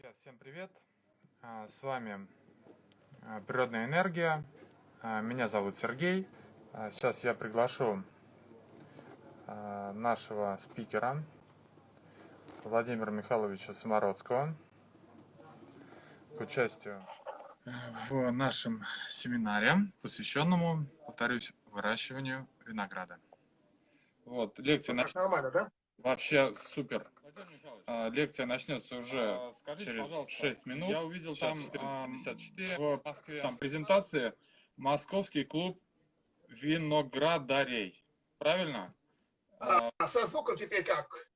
Друзья, всем привет! А, с вами а, Природная энергия. А, меня зовут Сергей. Сейчас я приглашу нашего спикера Владимира Михайловича Самородского к участию в нашем семинаре, посвященному, повторюсь, выращиванию винограда. Вот, лекция... Нормально, да? Вообще супер. А, лекция начнется уже а, Скажите, через 6 минут. Я увидел Сейчас там 14.54 в Москве. Там презентации Московский клуб виноградарей. Правильно? А, а со звуком теперь как?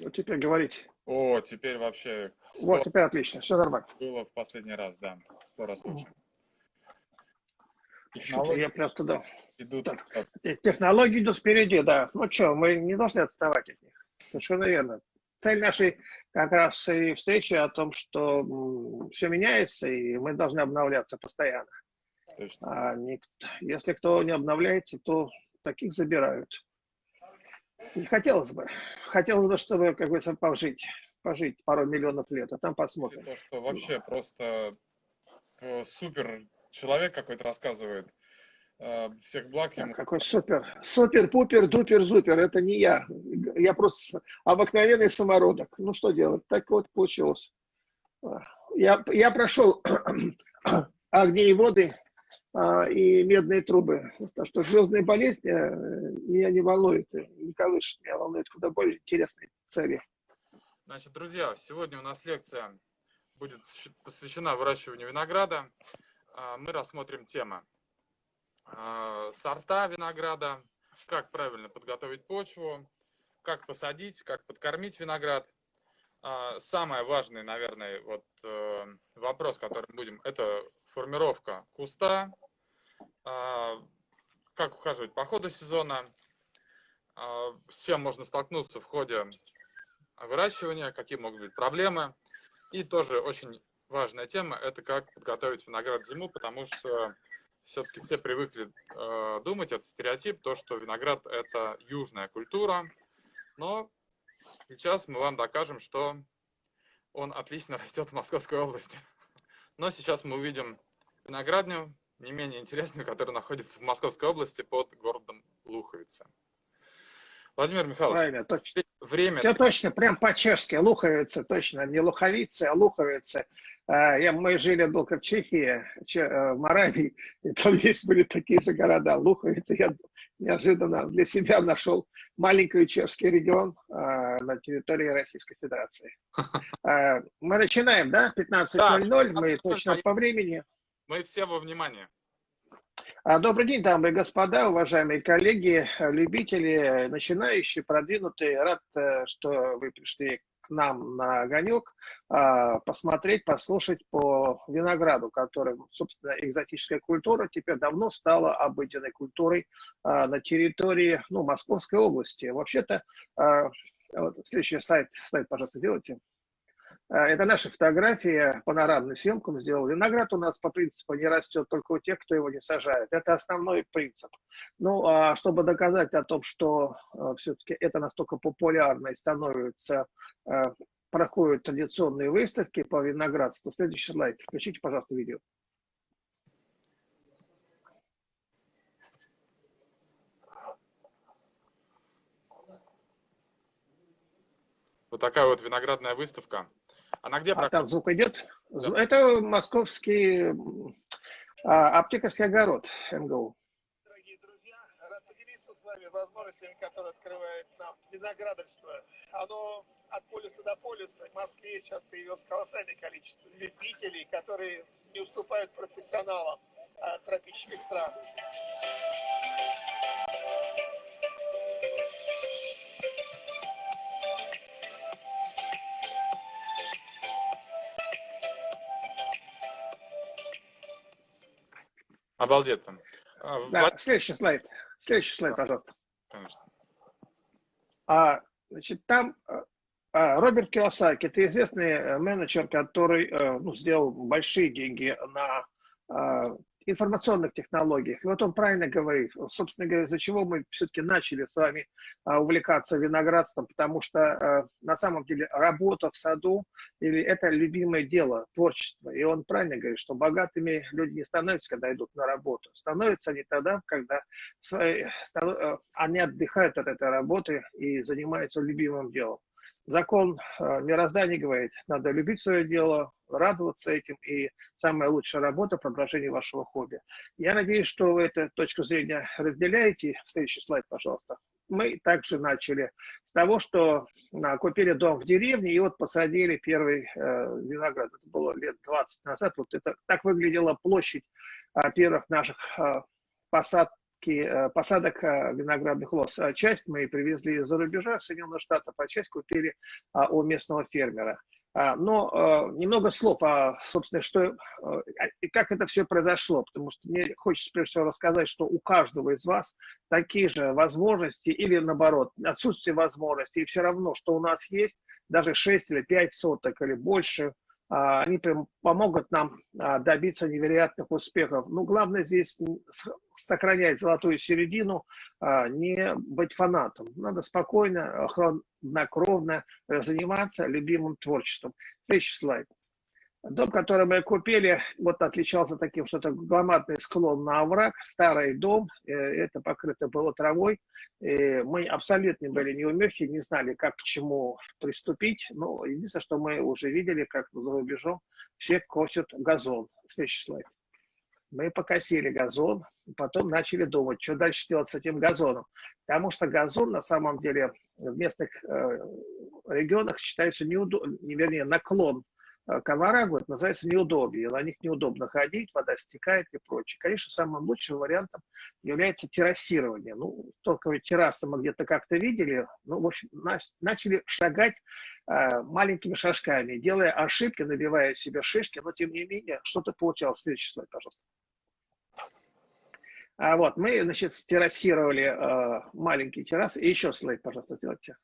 Вот теперь говорить. О, теперь вообще... Вот, теперь отлично, все нормально. Было в последний раз, да, сто раз лучше. Технологии я просто да. Идут. Так. Технологии идут спереди, да. Ну что, мы не должны отставать от них. Совершенно верно. Цель нашей как раз и встречи о том, что все меняется, и мы должны обновляться постоянно. А не, если кто не обновляется, то таких забирают. Не хотелось бы. Хотелось бы, чтобы, как говорится, пожить, пожить пару миллионов лет, а там посмотрим. То, что вообще просто э, супер человек какой-то рассказывает, Э, всех благ ему. Какой супер, супер, пупер, дупер, зупер. Это не я. Я просто обыкновенный самородок. Ну что делать? Так вот получилось. Я, я прошел огни и воды а, и медные трубы. Так что звездные болезни э, меня не волнуют, не колышет. Меня волнует куда более интересные цели. Значит, друзья, сегодня у нас лекция будет посвящена выращиванию винограда. А, мы рассмотрим тему а, сорта винограда, как правильно подготовить почву, как посадить, как подкормить виноград. А, самый важный, наверное, вот э, вопрос, который мы будем, это формировка куста, как ухаживать по ходу сезона, с чем можно столкнуться в ходе выращивания, какие могут быть проблемы. И тоже очень важная тема, это как подготовить виноград зиму, потому что все-таки все привыкли э, думать, это стереотип, то, что виноград это южная культура, но сейчас мы вам докажем, что он отлично растет в Московской области. Но сейчас мы увидим виноградню, не менее интересную, которая находится в Московской области под городом Луховица. Владимир Михайлович, Правильно, точно. время... Все точно, прям по-чешски, Луховица, точно, не Луховицы, а Луховицы. А, я, мы жили долго в Чехии, э, в Моравии, и там есть были такие же города, Луховицы. Я неожиданно для себя нашел маленький чешский регион а, на территории Российской Федерации. А, мы начинаем, да? 15.00, да, мы точно по времени. Мы все во внимании. Добрый день, дамы и господа, уважаемые коллеги, любители, начинающие, продвинутые. Рад, э, что вы пришли нам на огонек а, посмотреть, послушать по винограду, который, собственно, экзотическая культура теперь давно стала обыденной культурой а, на территории ну, Московской области. Вообще-то, а, следующий сайт, слайд, пожалуйста, сделайте. А, это наша фотография, панорамную съемку мы сделали. Виноград у нас по принципу не растет только у тех, кто его не сажает. Это основной принцип. Ну, а чтобы доказать о том, что а, все-таки это настолько популярно и становится, а, проходят традиционные выставки по виноградству. Следующий слайд. Включите, пожалуйста, видео. Вот такая вот виноградная выставка. Она где? А там звук идет? Да. Это московский а, аптекарский огород МГУ. Дорогие друзья, рад поделиться с вами возможностями, которые открывает нам виноградарство. Оно от полюса до полюса. В Москве сейчас появилось колоссальное количество любителей, которые не уступают профессионалам а, тропических стран. Обалдеть там. А, да, Влад... следующий слайд. Следующий слайд, да. пожалуйста. Конечно. А, значит, там а, а Роберт Киосаки, это известный э, менеджер, который э, ну, сделал большие деньги на информационных технологиях. И вот он правильно говорит, собственно говоря, из-за чего мы все-таки начали с вами а, увлекаться виноградством, потому что а, на самом деле работа в саду или это любимое дело, творчество. И он правильно говорит, что богатыми люди не становятся, когда идут на работу. Становятся они тогда, когда свои, э, они отдыхают от этой работы и занимаются любимым делом. Закон э, мироздания говорит, надо любить свое дело, радоваться этим, и самая лучшая работа – продолжение вашего хобби. Я надеюсь, что вы эту точку зрения разделяете. Следующий слайд, пожалуйста. Мы также начали с того, что купили дом в деревне, и вот посадили первый э, виноград. Это было лет 20 назад. Вот это так выглядела площадь э, первых наших э, посад, Э, посадок э, виноградных лоз. А часть мы привезли из-за рубежа Соединенных Штатов, а часть купили а, у местного фермера. А, но э, немного слов о, собственно, что и как это все произошло, потому что мне хочется прежде всего рассказать, что у каждого из вас такие же возможности или наоборот отсутствие возможностей, и все равно, что у нас есть, даже 6 или 5 соток или больше – они помогут нам а, добиться невероятных успехов. Но главное здесь сохранять золотую середину, а, не быть фанатом. Надо спокойно, хладнокровно заниматься любимым творчеством. Следующий слайд. Дом, который мы купили, вот отличался таким, что это громадный склон на овраг, старый дом, э, это покрыто было травой. И мы абсолютно были неумехи, не знали, как к чему приступить. Но единственное, что мы уже видели, как за рубежом все косят газон. Следующий слайд. Мы покосили газон, потом начали думать, что дальше делать с этим газоном. Потому что газон на самом деле в местных э, регионах считается неудобным, вернее, наклон Э, Коварагу, это называется неудобье. На них неудобно ходить, вода стекает и прочее. Конечно, самым лучшим вариантом является террасирование. Ну, только террасы мы где-то как-то видели, ну, в общем, начали шагать э, маленькими шажками, делая ошибки, набивая себе шишки, но тем не менее что-то получалось. Следующий слайд, пожалуйста. А вот, мы, значит, террасировали э, маленький террас. И еще слайд, пожалуйста, сделайте.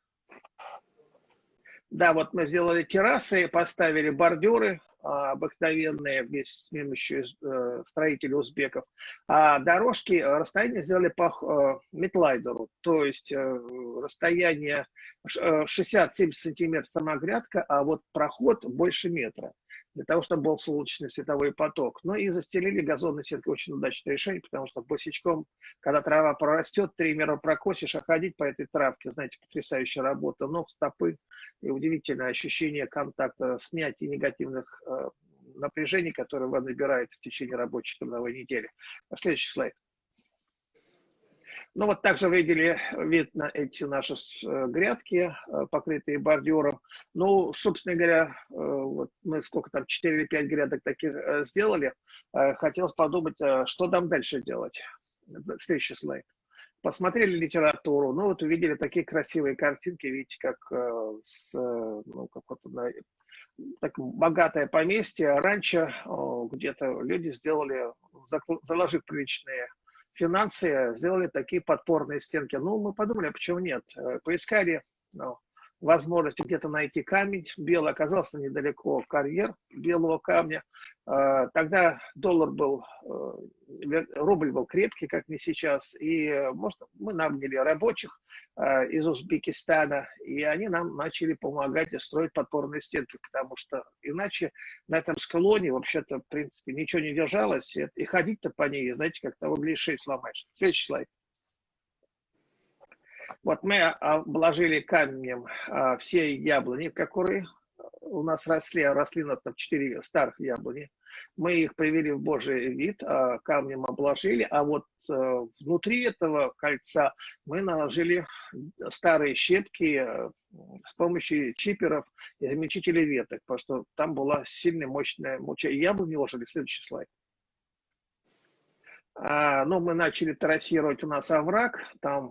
Да, вот мы сделали террасы, поставили бордюры а, обыкновенные вместе с помощью э, строителей узбеков. А дорожки, э, расстояние сделали по э, метлайдеру, то есть расстояние 60-70 сантиметров сама грядка, а вот проход больше метра для того, чтобы был солнечный световой поток. Ну и застелили газонной сеткой очень удачное решение, потому что босичком, когда трава прорастет, три мера прокосишь, а ходить по этой травке, знаете, потрясающая работа, ног, стопы и удивительное ощущение контакта, снятия негативных э, напряжений, которые вы набираете в течение рабочей трудовой недели. Следующий слайд. Ну вот также видели, видно эти наши э, грядки, э, покрытые бордюром. Ну, собственно говоря, э, вот мы сколько там, 4 или 5 грядок таких сделали. Хотелось подумать, что там дальше делать. Следующий слайд. Посмотрели литературу, ну вот увидели такие красивые картинки, видите, как с, ну, как вот на, так, богатое поместье, раньше где-то люди сделали, заложив приличные финансы сделали такие подпорные стенки. Ну, мы подумали, а почему нет? Э, поискали ну, возможности где-то найти камень. Белый оказался недалеко карьер белого камня. Э, тогда доллар был, э, рубль был крепкий, как не сейчас. И может, мы наняли рабочих из Узбекистана, и они нам начали помогать строить подпорные стенки, потому что иначе на этом склоне вообще-то, в принципе, ничего не держалось, и ходить-то по ней, знаете, как того ближе сломаешь. Следующий слайд. Вот мы обложили камнем а, все яблони, которые у нас росли, а росли на там, 4 старых яблони. Мы их привели в божий вид, а, камнем обложили, а вот э, внутри этого кольца мы наложили старые щепки э, с помощью чиперов и замечителей веток, потому что там была сильная, мощная муча. Яблони ложили. Следующий слайд. А, ну, мы начали трассировать у нас овраг, там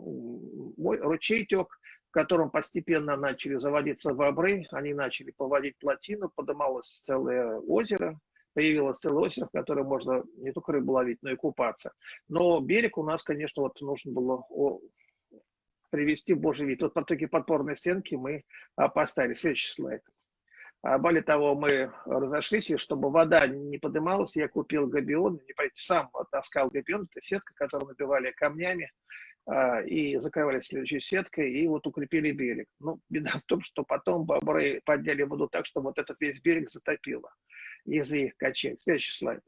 ручей тек, в котором постепенно начали заводиться бобры, они начали поводить плотину, подымалось целое озеро, появилось целое озеро, в котором можно не только рыбу ловить, но и купаться. Но берег у нас, конечно, вот нужно было привести в божий вид. Вот потоки подпорной стенки мы поставили. Следующий слайд. А более того, мы разошлись, и чтобы вода не поднималась, я купил габион, не пойти, сам таскал габион, это сетка, которую набивали камнями, а, и закрывали следующей сеткой, и вот укрепили берег. Ну, беда в том, что потом бобры подняли воду так, что вот этот весь берег затопило из-за их качель. Следующий слайд.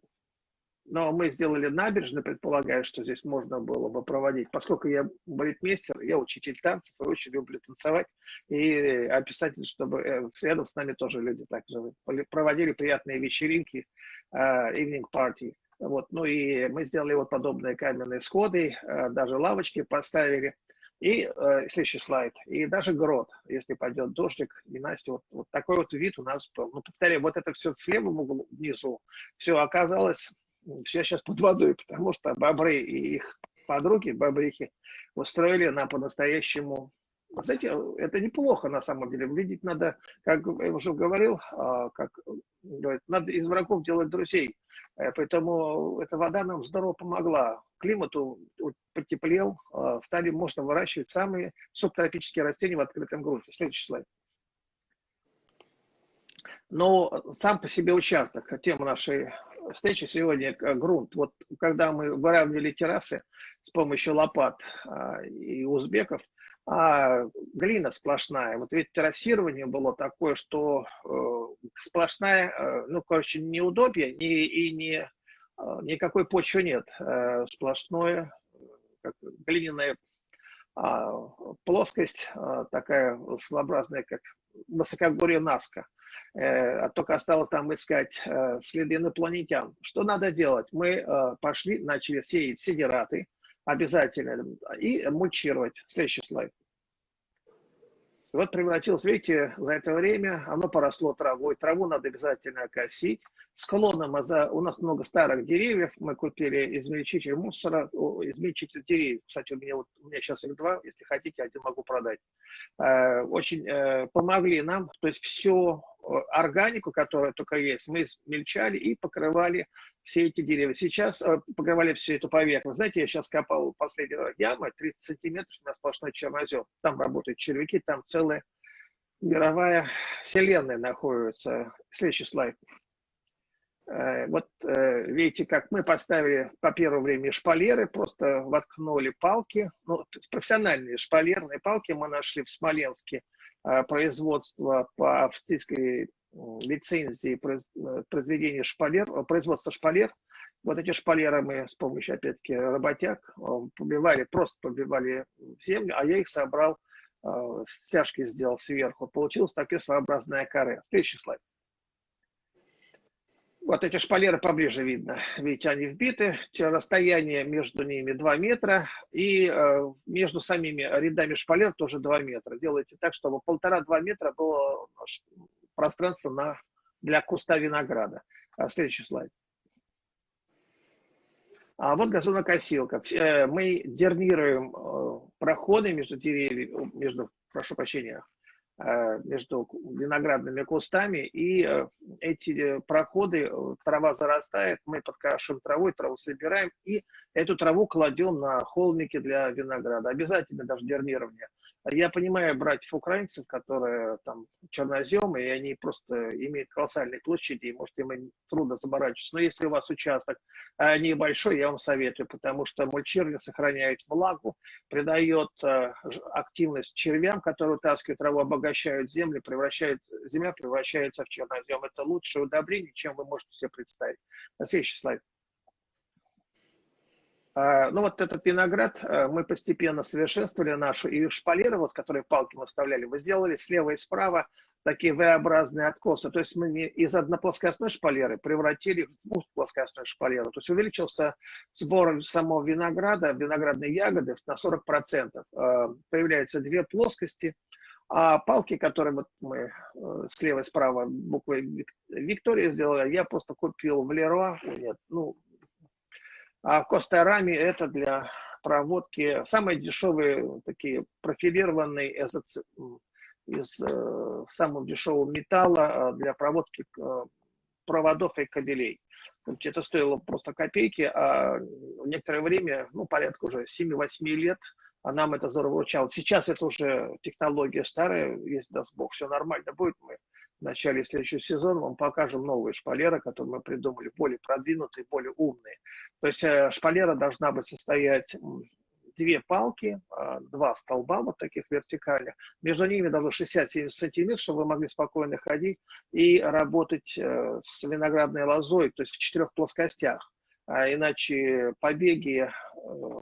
Но мы сделали набережную, предполагая, что здесь можно было бы проводить. Поскольку я балетмейстер, я учитель танцев и очень люблю танцевать. И описатель, чтобы э, рядом с нами тоже люди так же проводили приятные вечеринки, uh, evening party. Вот. Ну и мы сделали вот подобные каменные сходы, даже лавочки поставили. И э, следующий слайд. И даже грот, если пойдет дождик, и Настя, вот, вот такой вот вид у нас был. Ну, повторяю, вот это все в левом углу внизу, все оказалось все сейчас под водой, потому что бобры и их подруги, бобрихи, устроили нам по-настоящему знаете, это неплохо на самом деле. Видеть надо, как я уже говорил, а, как говорят, надо из врагов делать друзей. Э, поэтому эта вода нам здорово помогла. Климату потеплел, а, стали можно выращивать самые субтропические растения в открытом грунте. Следующий слайд. Но сам по себе участок, тема нашей встречи сегодня грунт. Вот когда мы выравнивали террасы с помощью лопат а, и узбеков, а глина сплошная. Вот ведь террасирование было такое, что э, сплошная, э, ну, короче, неудобье ни, и ни, э, никакой почвы нет. Э, сплошное, как глиняная э, плоскость, э, такая своеобразная, как высокогорье Наска. Э, а только осталось там искать э, следы инопланетян. Что надо делать? Мы э, пошли, начали сеять сидераты, обязательно, и мульчировать. Следующий слайд. Вот превратилось, видите, за это время оно поросло травой. Траву надо обязательно косить. Склоном у нас много старых деревьев. Мы купили измельчитель мусора, измельчитель деревьев. Кстати, у меня, вот, у меня сейчас их два. Если хотите, один могу продать. Очень помогли нам. То есть все органику, которая только есть, мы смельчали и покрывали все эти деревья. Сейчас э, покрывали всю эту поверхность. Знаете, я сейчас копал последнюю яму, 30 сантиметров, у нас сплошной чернозем. Там работают червяки, там целая мировая вселенная находится. Следующий слайд. Э, вот э, видите, как мы поставили по первому времени шпалеры, просто воткнули палки, ну, профессиональные шпалерные палки мы нашли в Смоленске, производства по австрийской лицензии э, произведения шпалер, э, производства шпалер. Вот эти шпалеры мы с помощью, опять-таки, работяг побивали, просто побивали землю, а я их собрал, стяжки сделал сверху. Получилось такое своеобразное каре. Следующий слайд. Вот эти шпалеры поближе видно. Видите, они вбиты. Расстояние между ними 2 метра. И э, между самими рядами шпалер тоже 2 метра. Делайте так, чтобы полтора-два метра было пространство на, для куста винограда. А, следующий слайд. А вот газонокосилка. Э, мы дернируем э, проходы между деревьями, между, прошу прощения, Э, между виноградными кустами, и э, эти э, проходы, трава зарастает, мы подкашиваем травой, траву собираем, и эту траву кладем на холмики для винограда. Обязательно даже дернирование. Я понимаю братьев-украинцев, которые там черноземы, и они просто имеют колоссальные площади, и, может, им трудно заморачиваться. Но если у вас участок а, небольшой, я вам советую, потому что мульчирование сохраняет влагу, придает а, активность червям, которые вытаскивают траву, обогащают землю, превращают, земля превращается в чернозем. Это лучшее удобрение, чем вы можете себе представить. Следующий слайд. А, ну вот этот виноград э, мы постепенно совершенствовали нашу, и шпалеры, вот, которые палки мы вставляли, мы сделали слева и справа такие V-образные откосы. То есть мы из одноплоскостной шпалеры превратили в двухплоскостную шпалеру. То есть увеличился сбор самого винограда, виноградной ягоды на 40%. Э, появляются две плоскости, а палки, которые вот мы э, слева и справа буквой Виктория сделали, я просто купил в Леруа, нет, ну, а Костарами это для проводки самые дешевые такие профилированные из, из э, самого дешевого металла э, для проводки э, проводов и кабелей. Это стоило просто копейки, а некоторое время, ну, порядка уже 7-8 лет, а нам это здорово учало. Сейчас это уже технология старая, если даст Бог, все нормально будет, мы в начале следующего сезона мы покажем новые шпалеры, которые мы придумали, более продвинутые, более умные. То есть э, шпалера должна быть состоять две палки, а, два столба вот таких вертикальных. Между ними должно 60-70 сантиметров, чтобы вы могли спокойно ходить и работать э, с виноградной лозой, то есть в четырех плоскостях. А иначе побеги э,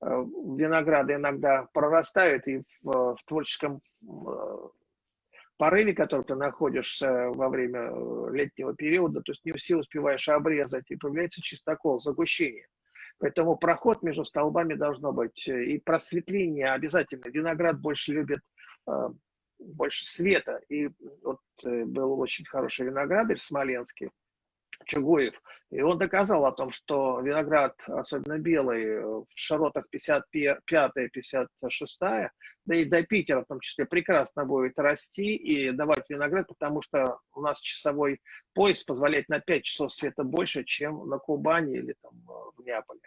винограда иногда прорастают, и в, в творческом порыве, который ты находишься во время э, летнего периода, то есть не все успеваешь обрезать, и появляется чистокол, загущение. Поэтому проход между столбами должно быть. И просветление обязательно. Виноград больше любит э, больше света. И вот э, был очень хороший виноградарь смоленский, Чугуев. И он доказал о том, что виноград, особенно белый, в широтах 55-56, да и до Питера в том числе, прекрасно будет расти и давать виноград, потому что у нас часовой пояс позволяет на 5 часов света больше, чем на Кубани или там, в Неаполе.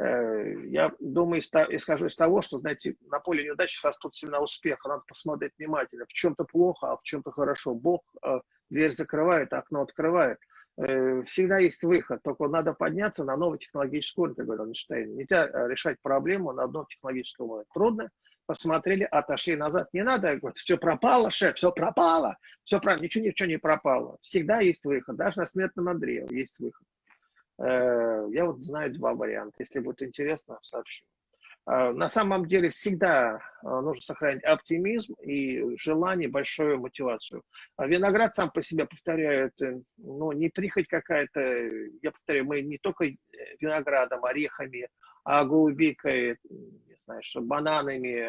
Э, я думаю, исхожу из того, что, знаете, на поле неудач растут семена успеха. Надо посмотреть внимательно. В чем-то плохо, а в чем-то хорошо. Бог э, дверь закрывает, окно открывает. Э, всегда есть выход, только надо подняться на новый технологический уровень, как говорил Эйнштейн. Нельзя э, решать проблему на одном технологическом уровне. Трудно, посмотрели, отошли назад. Не надо говорить, все пропало, шеф, все пропало, все про... ничего, ничего не пропало. Всегда есть выход, даже на смертном Андрею есть выход. Э, я вот знаю два варианта. Если будет интересно, сообщу. А, на самом деле всегда а, нужно сохранять оптимизм и желание, большую мотивацию. А виноград сам по себе, повторяю, это ну, не прихоть какая-то. Я повторяю, мы не только виноградом, орехами, а голубикой, не знаю, что бананами,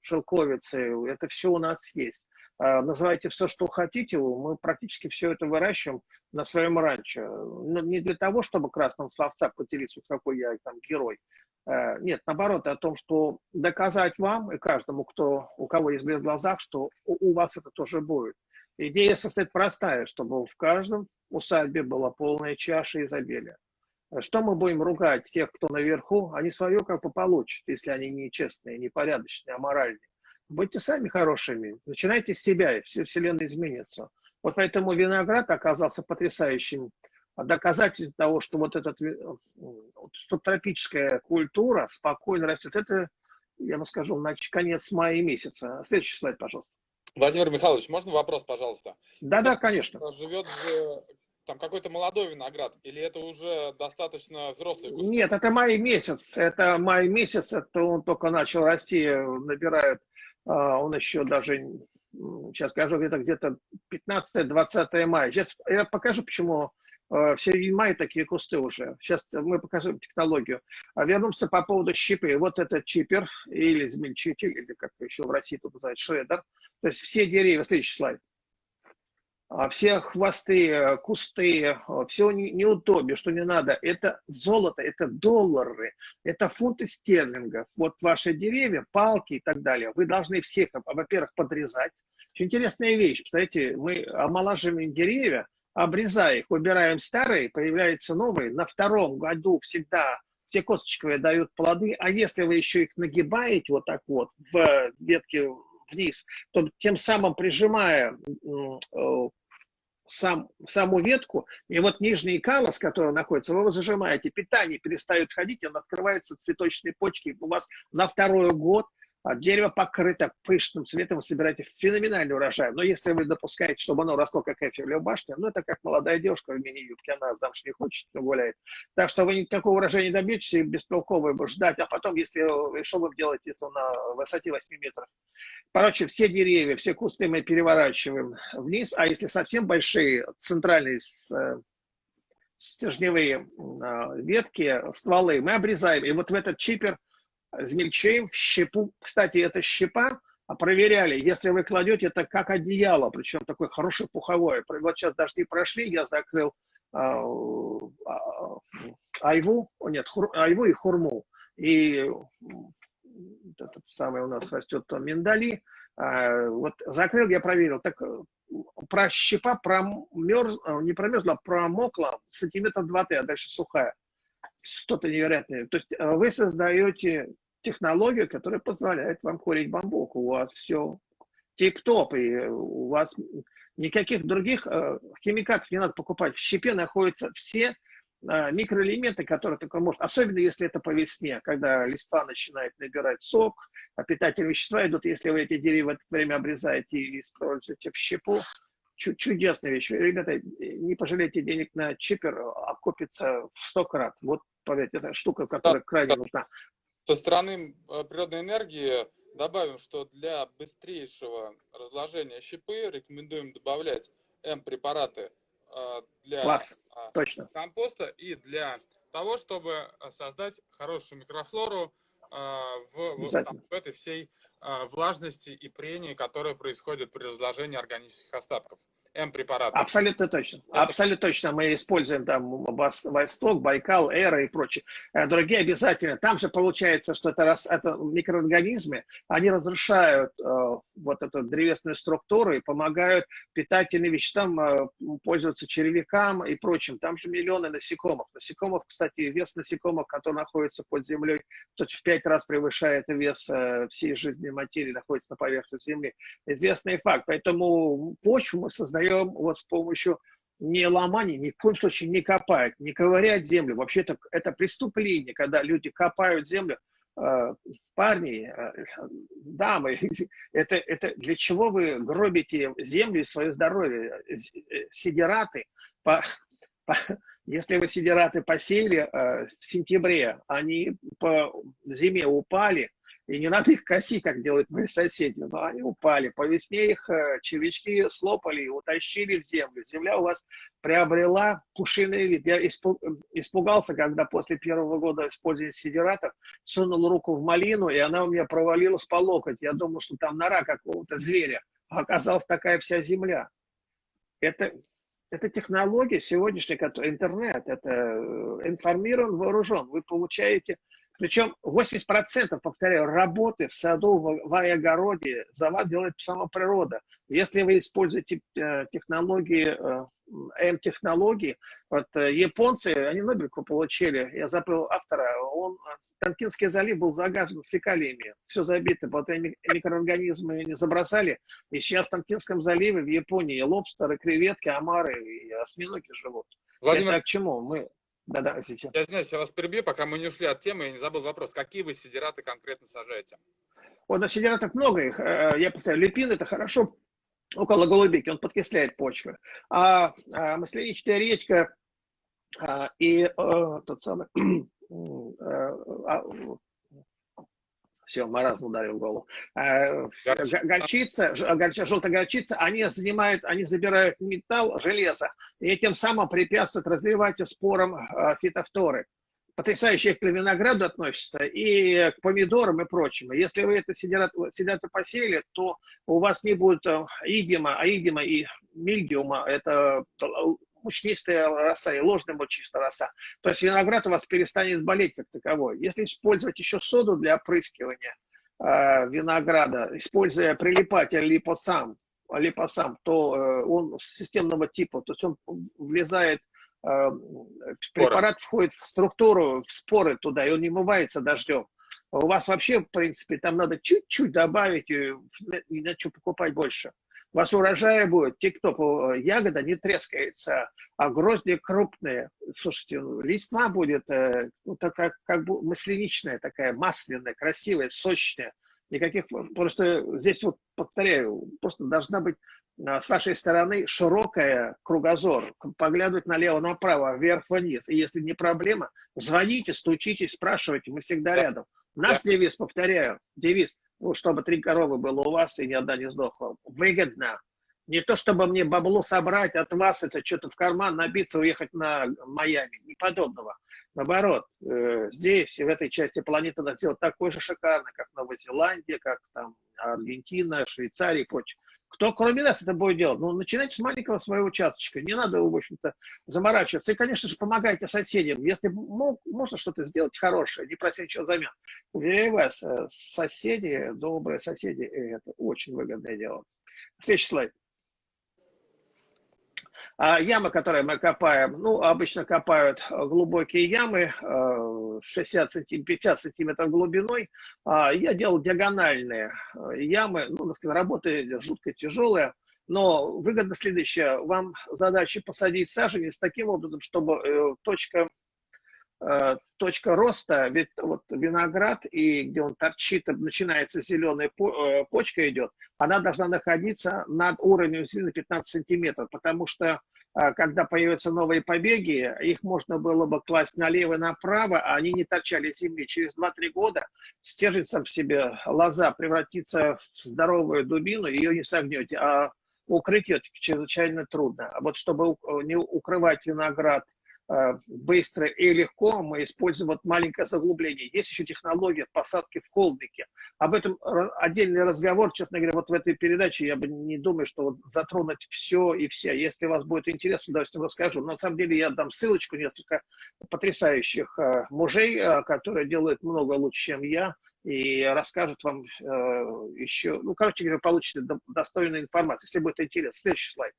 шелковицей. Это все у нас есть. Называйте все, что хотите, мы практически все это выращиваем на своем ранчо. Но не для того, чтобы красным словца поделиться, какой я там герой, Э, нет, наоборот, о том, что доказать вам и каждому, кто, у кого есть блеск в глазах, что у, у вас это тоже будет. Идея состоит простая, чтобы в каждом усадьбе была полная чаша изобилия. Что мы будем ругать тех, кто наверху? Они свое как бы получат, если они нечестные, непорядочные, аморальные. Будьте сами хорошими, начинайте с себя, и все вселенная изменится. Вот поэтому виноград оказался потрясающим а доказательство того, что вот эта тропическая культура спокойно растет, это, я бы скажу, на конец мая месяца. Следующий слайд, пожалуйста. Владимир Михайлович, можно вопрос, пожалуйста? Да-да, конечно. Живет же там какой-то молодой виноград, или это уже достаточно взрослый куст? Нет, это май месяц. Это май месяц, это он только начал расти, набирает, он еще даже, сейчас скажу, где-то где-то 15-20 мая. Сейчас я покажу, почему Э, в середине мая такие кусты уже. Сейчас мы покажем технологию. А вернемся по поводу щипы. Вот этот чипер или измельчитель, или как еще в России тут называют шредер. То есть все деревья, следующий слайд. А все хвосты, кусты, все неудобие, что не надо. Это золото, это доллары, это фунты стерлингов. Вот ваши деревья, палки и так далее. Вы должны всех, во-первых, подрезать. Очень интересная вещь. Представляете, мы омолаживаем деревья, обрезая их, убираем старые, появляются новые. На втором году всегда все косточковые дают плоды, а если вы еще их нагибаете вот так вот в ветке вниз, то тем самым прижимая э, сам, саму ветку, и вот нижний калос, который находится, вы его зажимаете, питание перестает ходить, он открывается цветочные почки, у вас на второй год дерево покрыто пышным цветом, вы собираете феноменальный урожай. Но если вы допускаете, чтобы оно росло как Эйфелева башня, ну это как молодая девушка в мини-юбке, она замуж не хочет, но гуляет. Так что вы никакого урожая не добьетесь, и бестолково его ждать. А потом, если что вы делаете, если на высоте 8 метров? Короче, все деревья, все кусты мы переворачиваем вниз, а если совсем большие, центральные э, стержневые а, ветки, стволы, мы обрезаем. И вот в этот чипер измельчаем в щепу. Кстати, это щепа, а проверяли, если вы кладете это как одеяло, причем такое хорошее пуховое. Вот сейчас дожди прошли, я закрыл а, а, айву, нет, хур, айву и хурму. И этот самый у нас растет там миндали. А, вот закрыл, я проверил. Так про щепа промерз, не промерзла, а промокла сантиметр два-три, а дальше сухая. Что-то невероятное. То есть вы создаете технологию, которая позволяет вам курить бамбук. У вас все тип-топ, и у вас никаких других э, химикатов не надо покупать. В щепе находятся все э, микроэлементы, которые только может, особенно если это по весне, когда листва начинает набирать сок, а питательные вещества идут, если вы эти деревья в это время обрезаете и используете в щепу, чудесная вещь. Ребята, не пожалейте денег на чипер, окупится в сто крат. Вот, поверьте, это штука, которая крайне нужна. Со стороны э, природной энергии добавим, что для быстрейшего разложения щепы рекомендуем добавлять М-препараты э, для Класс. А, Точно. компоста и для того, чтобы создать хорошую микрофлору э, в, в, в этой всей влажности и прении, которая происходит при разложении органических остатков. М-препараты. Абсолютно точно. Это... Абсолютно точно. Мы используем там Восток, Байкал, Эра и прочее. Э, другие обязательно. Там же получается, что это, раз, это микроорганизмы, они разрушают э, вот эту древесную структуру и помогают питательным веществам э, пользоваться червякам и прочим. Там же миллионы насекомых. Насекомых, кстати, вес насекомых, которые находятся под землей, то в пять раз превышает вес э, всей жизненной материи, находится на поверхности Земли. Известный факт. Поэтому почву мы создаем вдвоем вот с помощью не ломания, ни в коем случае не копать, не ковырять землю. Вообще это, это преступление, когда люди копают землю. Э, парни, э, дамы, это, это для чего вы гробите землю и свое здоровье? Э, сидераты, по, по, если вы сидераты посеяли в сентябре, они по зиме упали, и не надо их косить, как делают мои соседи, но они упали. По весне их э, червячки слопали и утащили в землю. Земля у вас приобрела пушиный вид. Я испугался, когда после первого года использования сидератов сунул руку в малину, и она у меня провалилась по локоть. Я думал, что там нора какого-то зверя. А оказалась такая вся земля. Это, это технология сегодняшняя, интернет, это э, информирован, вооружен. Вы получаете причем 80%, повторяю, работы в саду, в, в огороде за вас делает сама природа. Если вы используете э, технологии, э, М-технологии, вот э, японцы, они Нобелевку получили, я забыл автора, он, Танкинский залив был загажен фекалиями, все забито, вот микроорганизмы не забросали, и сейчас в Танкинском заливе в Японии лобстеры, креветки, омары и осьминоги живут. Владимир... Это к чему? Мы да-да, сейчас. Я извиняюсь, я вас перебью, пока мы не ушли от темы, я не забыл вопрос. Какие вы сидираты конкретно сажаете? Вот на сидиратах много их. Э, я повторяю, лепин это хорошо около голубики, он подкисляет почвы. А, а масляничная речка а, и а, тот самый а, все, маразм ударил в голову. Э, горчица, желтая горчица, они занимают, они забирают металл, железо, и тем самым препятствуют развиванию спорам э, фитофторы. Потрясающе к винограду относится и к помидорам и прочему. Если вы это сидят, сидят посеяли, то у вас не будет идима, а идима и мильдиума, это мучнистая роса и ложная мучнистая роса. То есть виноград у вас перестанет болеть как таковой. Если использовать еще соду для опрыскивания э, винограда, используя прилипатель липосам, липосам, то э, он системного типа, то есть он влезает э, препарат входит в структуру, в споры туда, и он не мывается дождем. У вас вообще, в принципе, там надо чуть-чуть добавить, и иначе покупать больше у вас урожая будет, те, кто ягода не трескается, а грозди крупные. Слушайте, ну, листва будет э, ну, так, как, бы масляничная такая, масляная, красивая, сочная. Никаких, просто здесь вот, повторяю, просто должна быть а, с вашей стороны широкая кругозор, поглядывать налево-направо, вверх-вниз. И если не проблема, звоните, стучите, спрашивайте, мы всегда рядом. Наш да. девиз, повторяю, девиз, ну, чтобы три коровы было у вас и ни одна не сдохла. Выгодно. Не то, чтобы мне бабло собрать от вас, это что-то в карман набиться, уехать на Майами. Не подобного. Наоборот, э, здесь, в этой части планеты, надо сделать такой же шикарный, как Новая Зеландия, как там Аргентина, Швейцария и прочее. Кто кроме нас это будет делать? Ну, начинайте с маленького своего участочка. Не надо, в общем-то, заморачиваться. И, конечно же, помогайте соседям. Если мог, можно что-то сделать хорошее, не прося ничего взамен. Уверяю вас, э, соседи, добрые соседи, это очень выгодное дело. Следующий слайд. А ямы, которые мы копаем, ну, обычно копают глубокие ямы, 60 сантим, 50 сантиметров глубиной. А я делал диагональные ямы, ну, работа жутко тяжелая. Но выгодно следующее. Вам задача посадить саженец таким образом, чтобы э, точка, э, точка роста, ведь вот виноград, и где он торчит, начинается зеленая э, почка идет, она должна находиться над уровнем земли 15 сантиметров, потому что когда появятся новые побеги, их можно было бы класть налево и направо, а они не торчали земли. Через 2-3 года стержится в себе лоза, превратится в здоровую дубину, ее не согнете, а укрыть ее чрезвычайно трудно. А вот чтобы не укрывать виноград э, быстро и легко, мы используем вот маленькое заглубление. Есть еще технология посадки в холмике. Об этом отдельный разговор, честно говоря, вот в этой передаче я бы не думаю, что вот затронуть все и вся. Если у вас будет интерес, с удовольствием расскажу. На самом деле я дам ссылочку несколько потрясающих э, мужей, э, которые делают много лучше, чем я и расскажут вам э, еще, ну, короче говоря, получите достойную информацию, если будет интересно. Следующий слайд.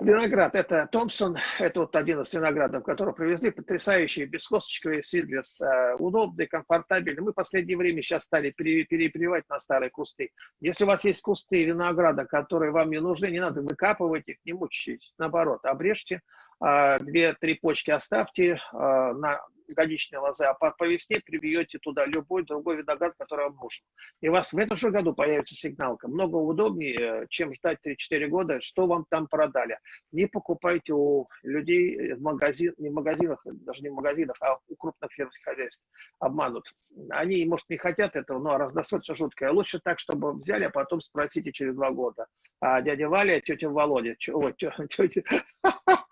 Виноград, это Томпсон, это вот один из виноградов, который привезли, потрясающий, бескосточковый сидлес, э, удобный, комфортабельный. Мы в последнее время сейчас стали перепривать на старые кусты. Если у вас есть кусты винограда, которые вам не нужны, не надо выкапывать их, не мучайтесь, наоборот, обрежьте, две-три почки оставьте э, на годичной лозы, а по, весне прибьете туда любой другой виноград, который вам нужен. И у вас в этом же году появится сигналка. Много удобнее, чем ждать 3-4 года, что вам там продали. Не покупайте у людей в магазин, не в магазинах, даже не в магазинах, а у крупных фермерских хозяйств. Обманут. Они, может, не хотят этого, но раздосольство жуткое. Лучше так, чтобы взяли, а потом спросите через два года. А дядя Валя, тетя Володя, ой, тетя,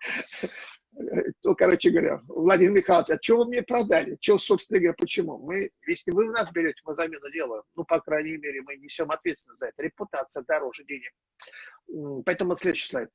ну, короче говоря, Владимир Михайлович, а что вы мне продали? Что, собственно говоря, почему? Мы, если вы нас берете, мы замену делаем. Ну, по крайней мере, мы несем ответственность за это. Репутация дороже денег. Поэтому следующий слайд.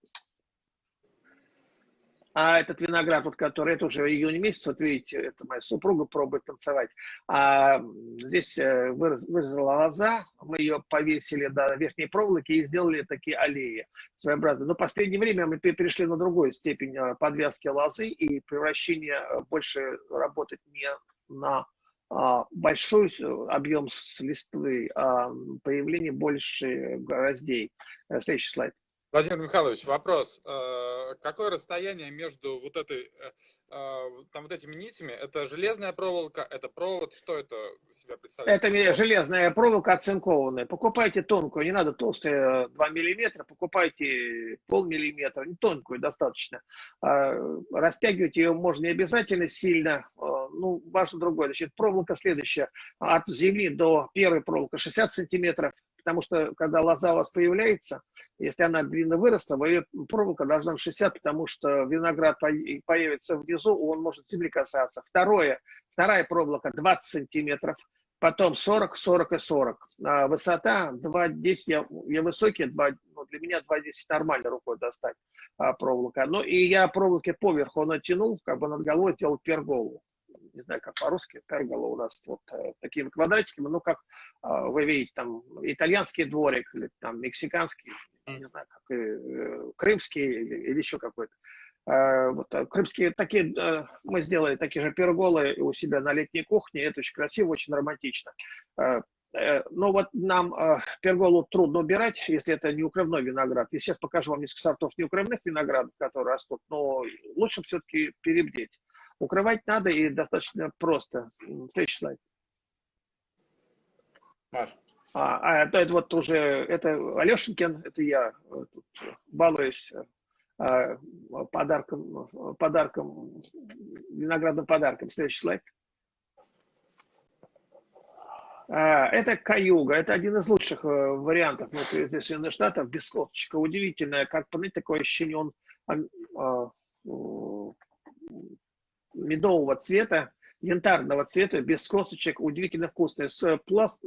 А этот виноград, вот, который, это уже июнь месяц, вот видите, это моя супруга пробует танцевать. А здесь э, вырос, выросла лоза, мы ее повесили до верхней проволоки и сделали такие аллеи своеобразные. Но в последнее время мы перешли на другую степень э, подвязки лозы и превращения э, больше работать не на а, большой объем с листвы, а появление больше гроздей. Следующий слайд. Владимир Михайлович, вопрос. Э, какое расстояние между вот этой, э, э, там вот этими нитями? Это железная проволока, это провод? Что это себя представляет? Это железная проволока оцинкованная. Покупайте тонкую, не надо толстую 2 миллиметра, покупайте полмиллиметра, не тонкую достаточно. Растягивать ее можно не обязательно сильно, ну, важно другое. Значит, проволока следующая. От земли до первой проволоки 60 сантиметров, потому что когда лоза у вас появляется, если она длинно выросла, ее проволока должна быть 60, потому что виноград появится внизу, он может земли касаться. Второе, вторая проволока 20 сантиметров, потом 40, 40 и 40. А высота 2,10, я, я высокий, 2, ну, для меня 2,10 нормально рукой достать а, проволока. Ну и я проволоки поверху натянул, как бы над головой сделал перголу не знаю, как по-русски, пергола у нас вот э, такими квадратиками, ну, как э, вы видите, там, итальянский дворик, или там, мексиканский, не знаю, как э, крымский или, или еще какой-то. Вот, крымские такие, мы сделали такие же перголы у себя на летней кухне, это очень красиво, очень романтично. Но вот нам перголу трудно убирать, если это неукрывной виноград. И сейчас покажу вам несколько сортов неукрывных виноградов, которые растут, но лучше все-таки перебдеть. Укрывать надо и достаточно просто. Следующий слайд. Маш. А, а это, это вот уже, это Алешенькин, это я э, тут балуюсь а, подарком, подарком, виноградным подарком. Следующий слайд. А, это каюга, это один из лучших э, вариантов внутри Соединенных Штатов, без косточка. Удивительное, как, понимаете, такое ощущение, он а, медового цвета, янтарного цвета, без косточек, удивительно вкусный. С пласт,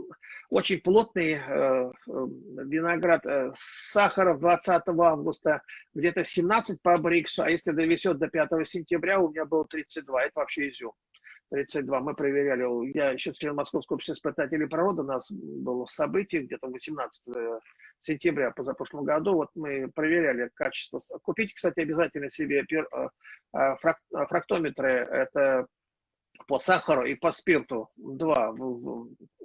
очень плотный э, э виноград э, сахара 20 августа, где-то 17 по Бриксу, а если довезет до 5 сентября, у меня было 32, это вообще изюм. 32. Мы проверяли, я еще член Московского общества испытателей природы, у нас было событие где-то 18 сентября позапрошлом году, вот мы проверяли качество. Купите, кстати, обязательно себе фрактометры, это по сахару и по спирту. Два.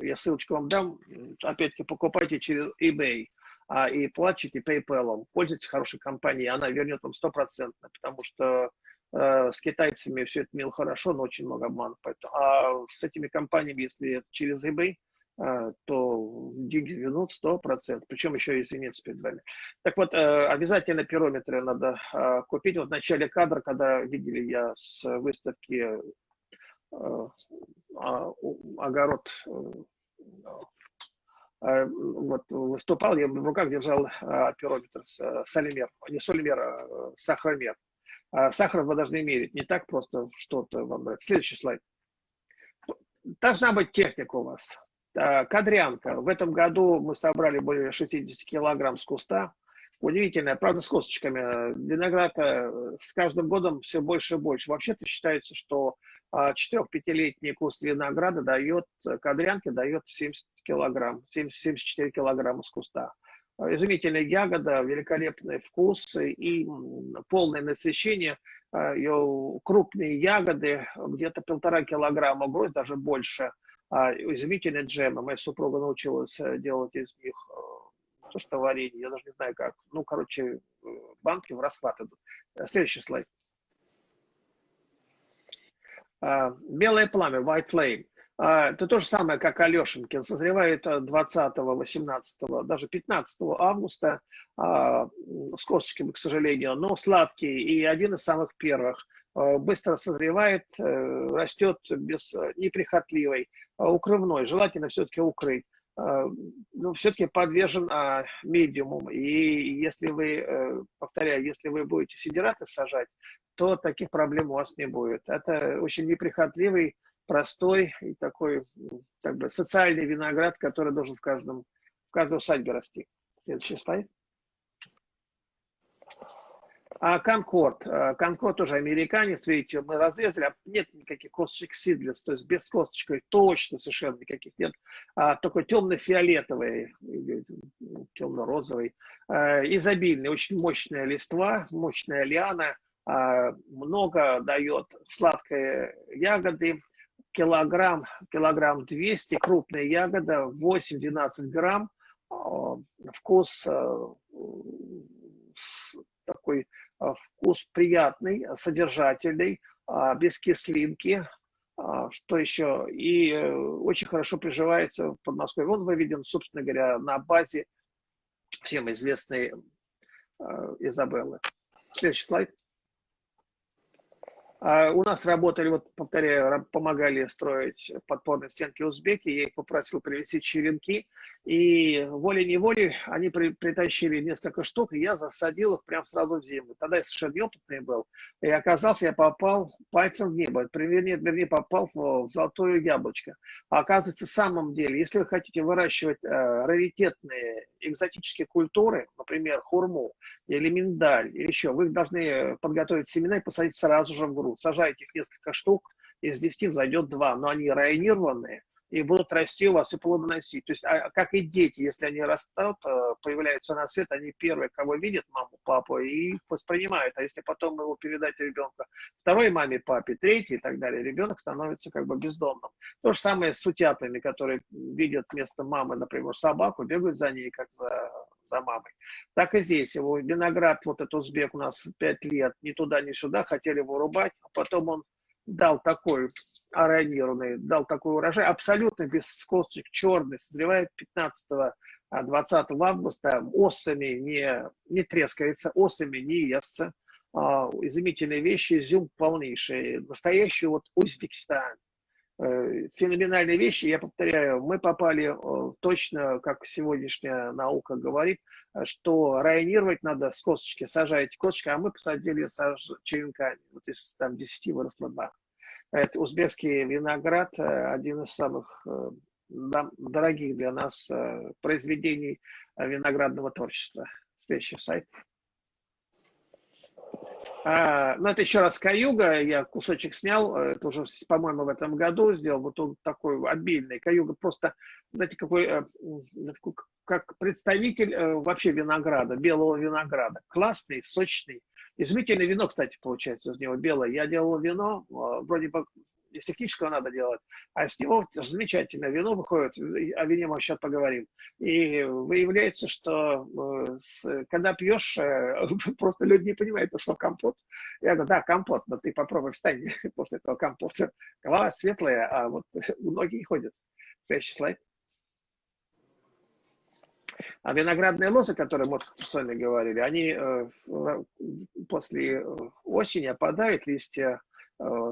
Я ссылочку вам дам. Опять-таки покупайте через eBay а, и платите PayPal. Пользуйтесь хорошей компанией, она вернет вам стопроцентно, потому что э, с китайцами все это мило хорошо, но очень много обманов. Поэтому, а с этими компаниями, если через eBay, э, то деньги вернут сто процентов, причем еще и извиниться перед вами. Так вот, э, обязательно пирометры надо э, купить. Вот в начале кадра, когда видели я с выставки Э, а, огород э, э, вот, выступал, я в руках держал пирометр, солимер, не солимер, а сахаромер. А сахар вы должны мерить, не так просто что-то вам брать. Следующий слайд. Должна быть техника у вас. Кадрянка. В этом году мы собрали более 60 килограмм с куста. Удивительная, правда, с косточками. Виноград с каждым годом все больше и больше. Вообще-то считается, что 4-5-летний куст винограда дает, кадрянки дает 70 килограмм, 70, 74 килограмма с куста. Изумительная ягода, великолепный вкус и полное насыщение. А, Ее крупные ягоды, где-то полтора килограмма, гроздь даже больше. А, изумительные джемы. Моя супруга научилась э, делать из них э, то, что варенье, я даже не знаю как. Ну, короче, э, банки в расхват идут. Следующий слайд. А, белое пламя, white flame. А, это то же самое, как Алешенькин. Созревает 20, 18, даже 15 августа а, с косточками, к сожалению, но сладкий и один из самых первых. Быстро созревает, э, растет без неприхотливой, укрывной. Желательно все-таки укрыть ну, все-таки подвержен а. И если вы, э, повторяю, если вы будете сидераты сажать, то таких проблем у вас не будет. Это очень неприхотливый, простой и такой как бы социальный виноград, который должен в каждом в каждой усадьбе расти. Следующий слайд. А Конкорд. А, Конкорд тоже американец, видите, мы разрезали, а нет никаких косточек сидлес, то есть без косточек точно совершенно никаких нет, а только темно-фиолетовый, темно-розовый, а, изобильный, очень мощная листва, мощная лиана, а, много дает сладкой ягоды, килограмм, килограмм 200, крупная ягода, 8-12 грамм, вкус такой а, вкус приятный, содержательный, а, без кислинки, а, что еще, и э, очень хорошо приживается в Подмосковье. Он выведен, собственно говоря, на базе всем известной Изабеллы. Следующий слайд. А, у нас работали, вот повторяю, помогали строить подпорные стенки узбеки, я их попросил привезти черенки, и волей-неволей они при, притащили несколько штук, и я засадил их прямо сразу в землю. Тогда я совершенно неопытный был, и оказался, я попал пальцем в небо, вернее, вернее попал в, в золотое яблочко. А оказывается, в самом деле, если вы хотите выращивать э, раритетные экзотические культуры, например, хурму или миндаль, или еще, вы должны подготовить семена и посадить сразу же в грунт сажаете их несколько штук, из 10 взойдет 2, но они районированные и будут расти у вас и плодоносить. То есть, а, как и дети, если они растут, э, появляются на свет, они первые, кого видят, маму, папу, и воспринимают. А если потом его передать ребенку второй маме, папе, третьей и так далее, ребенок становится как бы бездомным. То же самое с утятами, которые видят вместо мамы, например, собаку, бегают за ней, как за за мамой. Так и здесь. Его виноград, вот этот узбек у нас 5 лет, ни туда, ни сюда, хотели вырубать, а потом он дал такой аронированный, дал такой урожай, абсолютно без косточек, черный, созревает 15 20 августа, осами не, не трескается, осами не естся. А, изумительные вещи, изюм полнейший. Настоящий вот Узбекистан. Э, феноменальные вещи. Я повторяю, мы попали э, точно, как сегодняшняя наука говорит, что районировать надо с косточки, сажаете косточки, а мы посадили саж... черенками. Вот из там 10 выросло 2. Это узбекский виноград, э, один из самых дорогих для нас произведений виноградного творчества. Следующий сайт. А, ну, это еще раз каюга, я кусочек снял, это уже, по-моему, в этом году сделал, вот он такой обильный, каюга просто, знаете, какой, э, как представитель э, вообще винограда, белого винограда, классный, сочный, изумительное вино, кстати, получается из него белое, я делал вино, э, вроде бы из технического надо делать, а с него замечательное вино выходит, о вине мы сейчас поговорим. И выявляется, что э, когда пьешь, э, просто люди не понимают, что компот. Я говорю, да, компот, но ты попробуй встань после этого компота. Голова светлая, а вот ноги не ходят. Следующий слайд. А виноградные лозы, которые мы с вами говорили, они э, после осени опадают, листья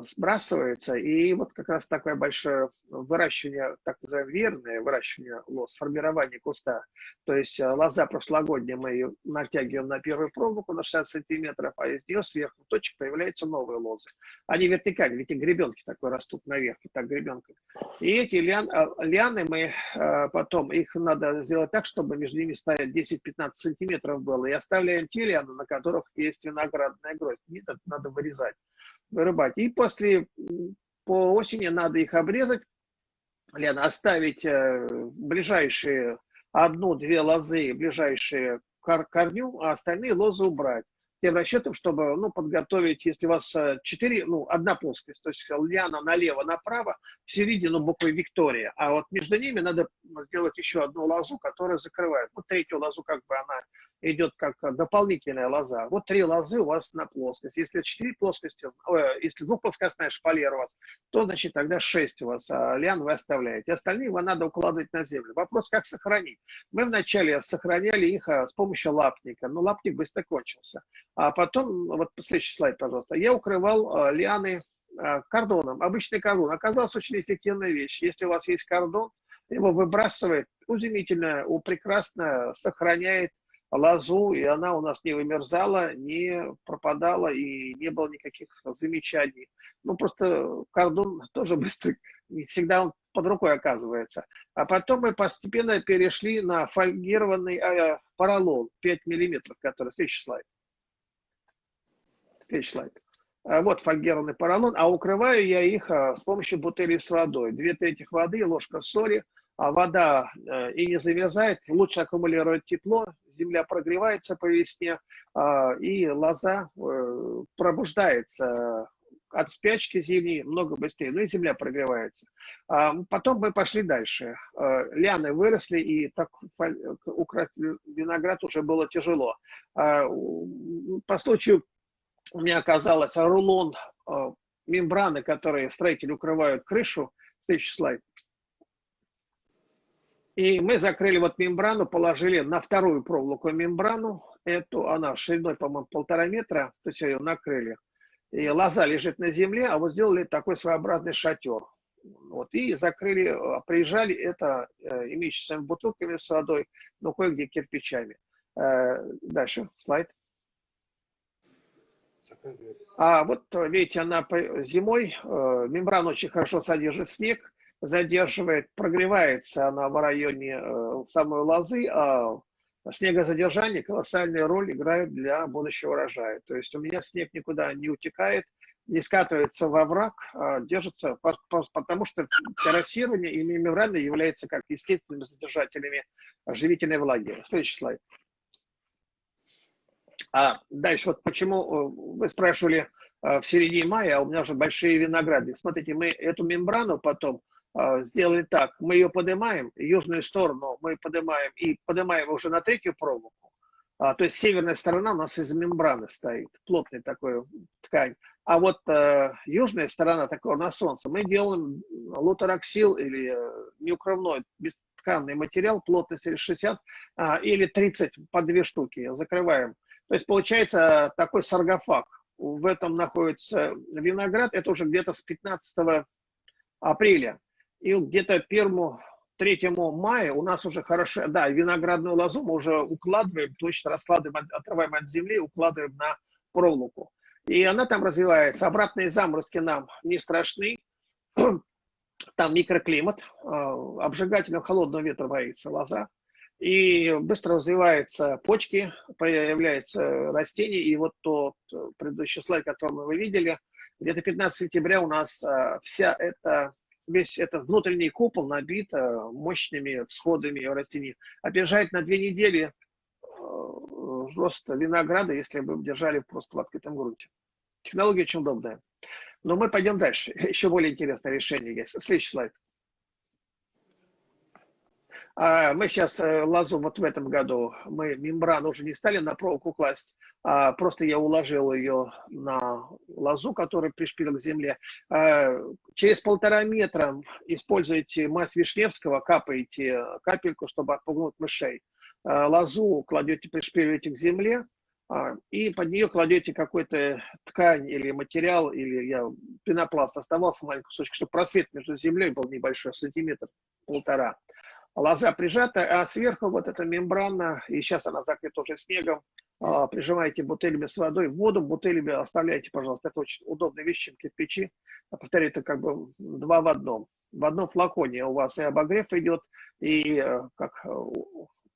сбрасывается, и вот как раз такое большое выращивание, так называемое верное выращивание лоз, формирование куста. То есть э, лоза прошлогодняя мы ее натягиваем на первую проволоку на 60 сантиметров, а из нее сверху точек появляются новые лозы. Они вертикальные, ведь и гребенки такой растут наверх, вот так гребенками. И эти лиан, э, лианы мы потом, их надо сделать так, чтобы между ними стоять 10-15 сантиметров было, и оставляем те лианы, на которых есть виноградная гроздь. Нет, это надо вырезать вырубать. И после, по осени надо их обрезать, Лена, оставить э, ближайшие одну-две лозы, ближайшие к корню, а остальные лозы убрать тем расчетом, чтобы ну, подготовить, если у вас 4, э, ну, одна плоскость, то есть льяна налево, направо, в середину буквы Виктория, а вот между ними надо сделать еще одну лозу, которая закрывает. Вот третью лозу как бы она идет как дополнительная лоза. Вот три лозы у вас на плоскость. Если четыре плоскости, э, если двухплоскостная шпалера у вас, то значит тогда шесть у вас, а лиан вы оставляете. Остальные вам надо укладывать на землю. Вопрос, как сохранить. Мы вначале сохраняли их а, с помощью лапника, но лапник быстро кончился. А потом, вот следующий слайд, пожалуйста, я укрывал а, лианы а, кордоном, обычный кордон. Оказалась очень эффективная вещь. Если у вас есть кордон, его выбрасывает, удивительно, прекрасно сохраняет лозу, и она у нас не вымерзала, не пропадала, и не было никаких замечаний. Ну, просто кордон тоже быстро, не всегда он под рукой оказывается. А потом мы постепенно перешли на фольгированный э, поролон 5 миллиметров, который следующий слайд. Слайд. А вот фольгированный поролон, а укрываю я их а, с помощью бутыли с водой. Две трети воды, ложка соли, а вода э, и не замерзает, лучше аккумулирует тепло, земля прогревается по весне, а, и лоза э, пробуждается от спячки зимней много быстрее, ну и земля прогревается. Потом мы пошли дальше. Лианы выросли, и так украсть виноград уже было тяжело. По случаю у меня оказалось рулон мембраны, которые строители укрывают крышу. Следующий слайд. И мы закрыли вот мембрану, положили на вторую проволоку мембрану. Эту, она шириной, по-моему, полтора метра, то есть ее накрыли. И лоза лежит на земле, а вот сделали такой своеобразный шатер. Вот, и закрыли, а, приезжали это э, имеющимися бутылками с водой, но кое-где кирпичами. Э, дальше, слайд. А вот видите, она зимой, э, мембрана очень хорошо содержит снег, задерживает, прогревается она в районе э, самой лозы, а снегозадержание колоссальную роль играет для будущего урожая. То есть у меня снег никуда не утекает, не скатывается во враг, а держится, потому что террасирование и мембраны являются как естественными задержателями живительной влаги. Следующий слайд. А дальше вот почему э, вы спрашивали э, в середине мая, а у меня уже большие винограды. Смотрите, мы эту мембрану потом а, сделали так. Мы ее поднимаем, южную сторону мы поднимаем и поднимаем уже на третью проволоку. А, то есть северная сторона у нас из мембраны стоит, плотная такая ткань. А вот э, южная сторона такого на солнце мы делаем лутероксил или э, неукрывной бестканный материал плотностью 60 э, или 30 по две штуки закрываем. То есть получается такой саргофаг. В этом находится виноград, это уже где-то с 15 апреля и где-то первому, третьему мая у нас уже хорошо, да, виноградную лозу мы уже укладываем, точно раскладываем, отрываем от земли, укладываем на проволоку. И она там развивается. Обратные заморозки нам не страшны. Там микроклимат, а, обжигательного холодного ветра боится лоза. И быстро развиваются почки, появляются растения, и вот тот предыдущий слайд, который вы видели, где-то 15 сентября у нас вся эта весь этот внутренний купол набит мощными всходами растений. Опережает на две недели рост винограда, если бы держали просто в открытом грунте. Технология очень удобная. Но мы пойдем дальше. Еще более интересное решение есть. Следующий слайд. А, мы сейчас э, лазу вот в этом году, мы мембрану уже не стали на проволоку класть, а просто я уложил ее на лазу, которая пришпилил к земле. А, через полтора метра используете мазь Вишневского, капаете капельку, чтобы отпугнуть мышей. А, лозу кладете, пришпиливаете к земле, и под нее кладете какой-то ткань или материал, или я, пенопласт оставался маленький кусочек, чтобы просвет между землей был небольшой, сантиметр, полтора лоза прижата, а сверху вот эта мембрана, и сейчас она закрыта уже снегом, а, прижимаете бутылями с водой, воду бутылями оставляйте, пожалуйста. Это очень удобная вещь, чем кирпичи. Повторяю, это как бы два в одном. В одном флаконе у вас и обогрев идет, и э, как, э,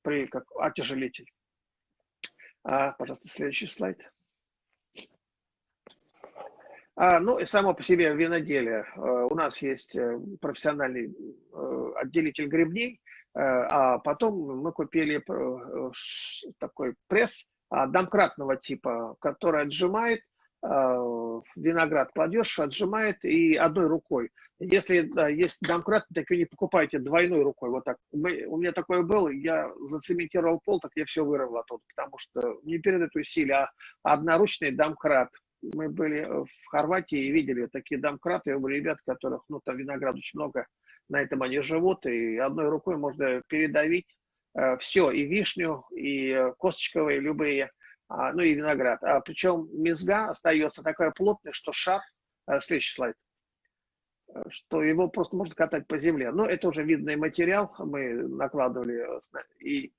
при, как отяжелитель. А, пожалуйста, следующий слайд. А, ну и само по себе виноделие. Э, у нас есть профессиональный отделитель грибней, а потом мы купили э, такой пресс а, домкратного типа, который отжимает, э, виноград кладешь, отжимает и одной рукой. Если есть домкрат, так и не покупайте двойной рукой. Вот так. у меня такое было, я зацементировал пол, так я все вырвал оттуда, потому что не передают усилия, а одноручный домкрат. Мы были в Хорватии и видели такие домкраты, у ребят, которых, ну, там виноград очень много, на этом они живут, и одной рукой можно передавить э, все, и вишню, и э, косточковые любые, а, ну и виноград. А, причем мезга остается такая плотная, что шар, э, следующий слайд, что его просто можно катать по земле. Но это уже видный материал, мы накладывали и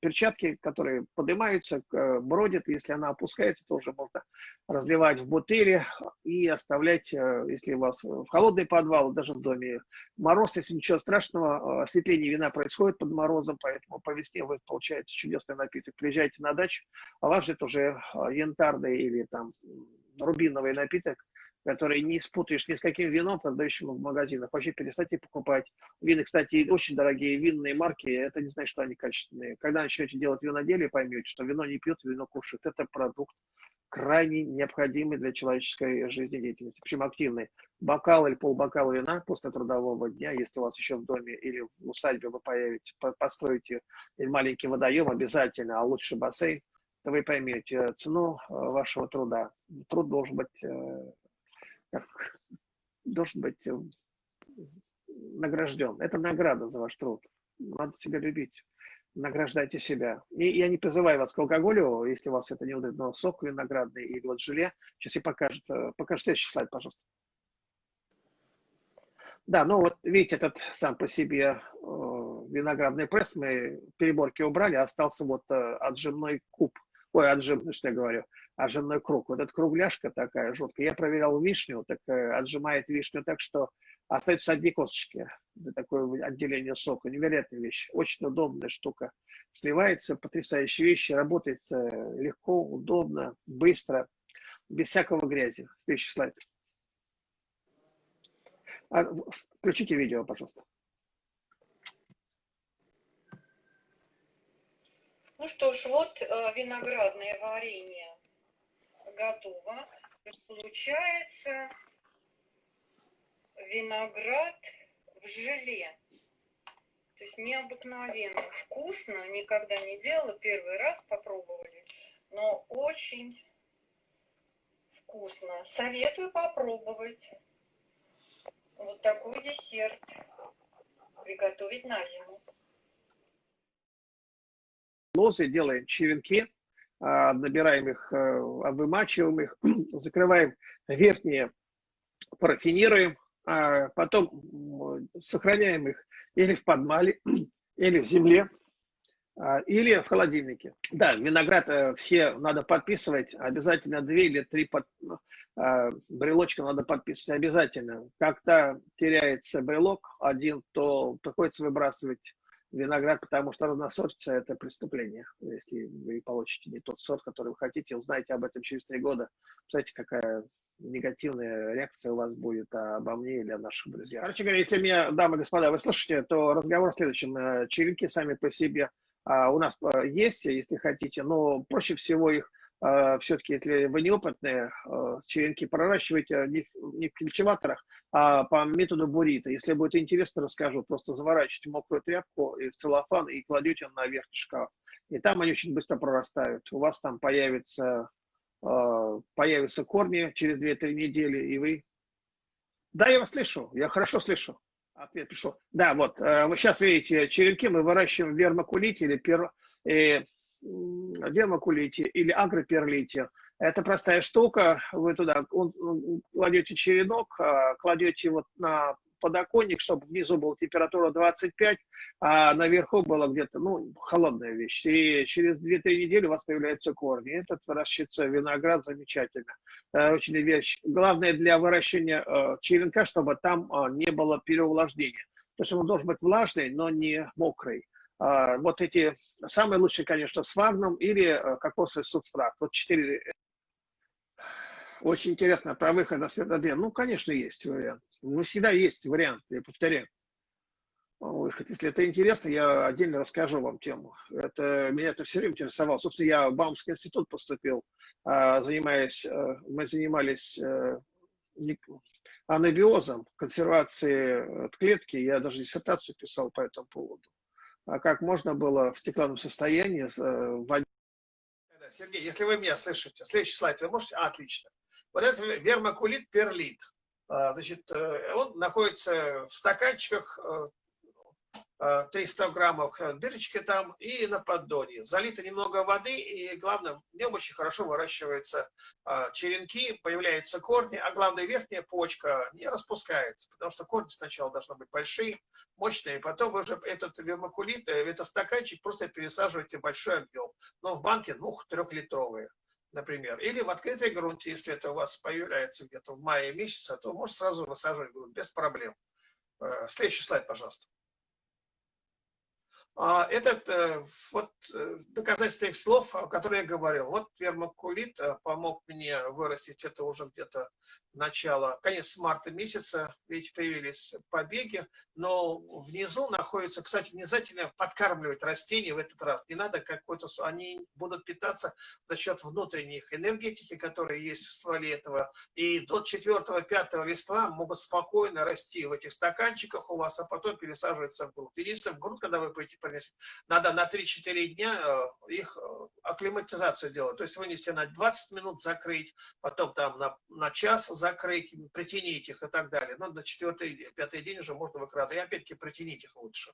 перчатки, которые поднимаются, бродят. Если она опускается, то уже можно разливать в бутыли и оставлять, э, если у вас в холодный подвал, даже в доме мороз, если ничего страшного, осветление вина происходит под морозом, поэтому по весне вы получаете чудесный напиток. Приезжайте на дачу, а вас ждет уже э, янтарный или там рубиновый напиток, который не спутаешь ни с каким вином, продающим в магазинах. Вообще перестаньте покупать. Вины, кстати, очень дорогие винные марки, это не значит, что они качественные. Когда начнете делать виноделие, поймете, что вино не пьет, вино кушает. Это продукт крайне необходимый для человеческой жизнедеятельности, причем активный. Бокал или полбокала вина после трудового дня, если у вас еще в доме или в усадьбе вы появите, построите маленький водоем обязательно, а лучше бассейн, то вы поймете цену э, вашего труда. Труд должен быть э, как должен быть э, награжден. Это награда за ваш труд. Надо себя любить. Награждайте себя. И я не призываю вас к алкоголю, если у вас это не удобно, сок виноградный или вот желе. Сейчас я покажу. Покажи следующий слайд, пожалуйста. Да, ну вот видите, этот сам по себе э, виноградный пресс мы переборки убрали, остался вот э, отжимной куб. Ой, отжимный, что я говорю отжимной круг. Вот эта кругляшка такая жуткая. Я проверял вишню, так э, отжимает вишню так, что остаются одни косточки. Это такое отделение сока. Невероятная вещь. Очень удобная штука. Сливается, потрясающая вещь. Работает э, легко, удобно, быстро, без всякого грязи. Следующий слайд. А, включите видео, пожалуйста. Ну что ж, вот э, виноградное варенье готово. Получается виноград в желе. То есть необыкновенно вкусно. Никогда не делала. Первый раз попробовали. Но очень вкусно. Советую попробовать. Вот такой десерт приготовить на зиму. Лозы делаем черенки набираем их, э, вымачиваем их, закрываем верхние, парафинируем, а потом сохраняем их или в подмале, или в земле, а, или в холодильнике. Да, виноград э, все надо подписывать, обязательно две или три под, брелочка надо подписывать обязательно. Когда теряется брелок один, то приходится выбрасывать виноград, потому что разносортица – это преступление. Если вы получите не тот сорт, который вы хотите, узнаете об этом через три года. Знаете, какая негативная реакция у вас будет обо мне или о наших друзьях. Короче говоря, если меня, дамы и господа, вы слышите, то разговор в следующем. Э, черенки сами по себе а, у нас э, есть, если хотите, но проще всего их все-таки, если вы неопытные, черенки проращивайте не, в культиваторах, а по методу бурита. Если будет интересно, расскажу. Просто заворачивайте мокрую тряпку и в целлофан и кладете на верхний шкаф. И там они очень быстро прорастают. У вас там появится Э, появятся корни через 2-3 недели, и вы... Да, я вас слышу, я хорошо слышу. Ответ пришел. Да, вот, э, вы сейчас видите, черенки мы выращиваем в вермокулите или пер... э, вермокулите или агроперлите. Это простая штука, вы туда кладете черенок, э, кладете вот на подоконник, чтобы внизу была температура 25, а наверху была где-то, ну, холодная вещь. И через 2-3 недели у вас появляются корни. Этот выращивается виноград замечательно. Э, очень вещь. Главное для выращивания э, черенка, чтобы там э, не было переувлажнения. То есть он должен быть влажный, но не мокрый. Вот эти самые лучшие, конечно, с вагном или кокосовый субстрат. Вот четыре очень интересно про выход на светоден. Ну, конечно, есть вариант. Ну, всегда есть вариант, я повторяю. Выход. Если это интересно, я отдельно расскажу вам тему. Это, меня это все время интересовало. Собственно, я в Баумский институт поступил, а, занимаясь, э, мы занимались э, анабиозом, консервацией клетки. Я даже диссертацию писал по этому поводу. А как можно было в стеклянном состоянии э, вводить... Сергей, если вы меня слышите, следующий слайд вы можете? А, отлично. Вот это вермокулит перлит. А, значит, э, он находится в стаканчиках 300 э, граммов э, дырочки там и на поддоне. Залито немного воды и, главное, в нем очень хорошо выращиваются черенки, появляются корни, а главное, верхняя почка не распускается, потому что корни сначала должны быть большие, мощные, потом уже этот вермокулит, этот стаканчик просто пересаживаете в большой объем, но в банке двух-трехлитровые например, или в открытой грунте, если это у вас появляется где-то в мае месяце, то можно сразу высаживать грунт без проблем. Э, следующий слайд, пожалуйста. А, этот э, вот э, доказательство их слов, о которых я говорил. Вот вермокулит помог мне вырастить это уже где-то начало, конец марта месяца, видите, появились побеги, но внизу находится, кстати, не обязательно подкармливать растения в этот раз, не надо какой-то, они будут питаться за счет внутренних энергетики, которые есть в стволе этого, и до 4-5 листва могут спокойно расти в этих стаканчиках у вас, а потом пересаживаться в грунт. Единственное, в грунт, когда вы будете надо на 3-4 дня э, их э, акклиматизацию делать, то есть вынести на 20 минут, закрыть, потом там на, на час закрыть, притянить их и так далее. Но на четвертый, пятый день уже можно выкрадывать. И опять-таки притянить их лучше.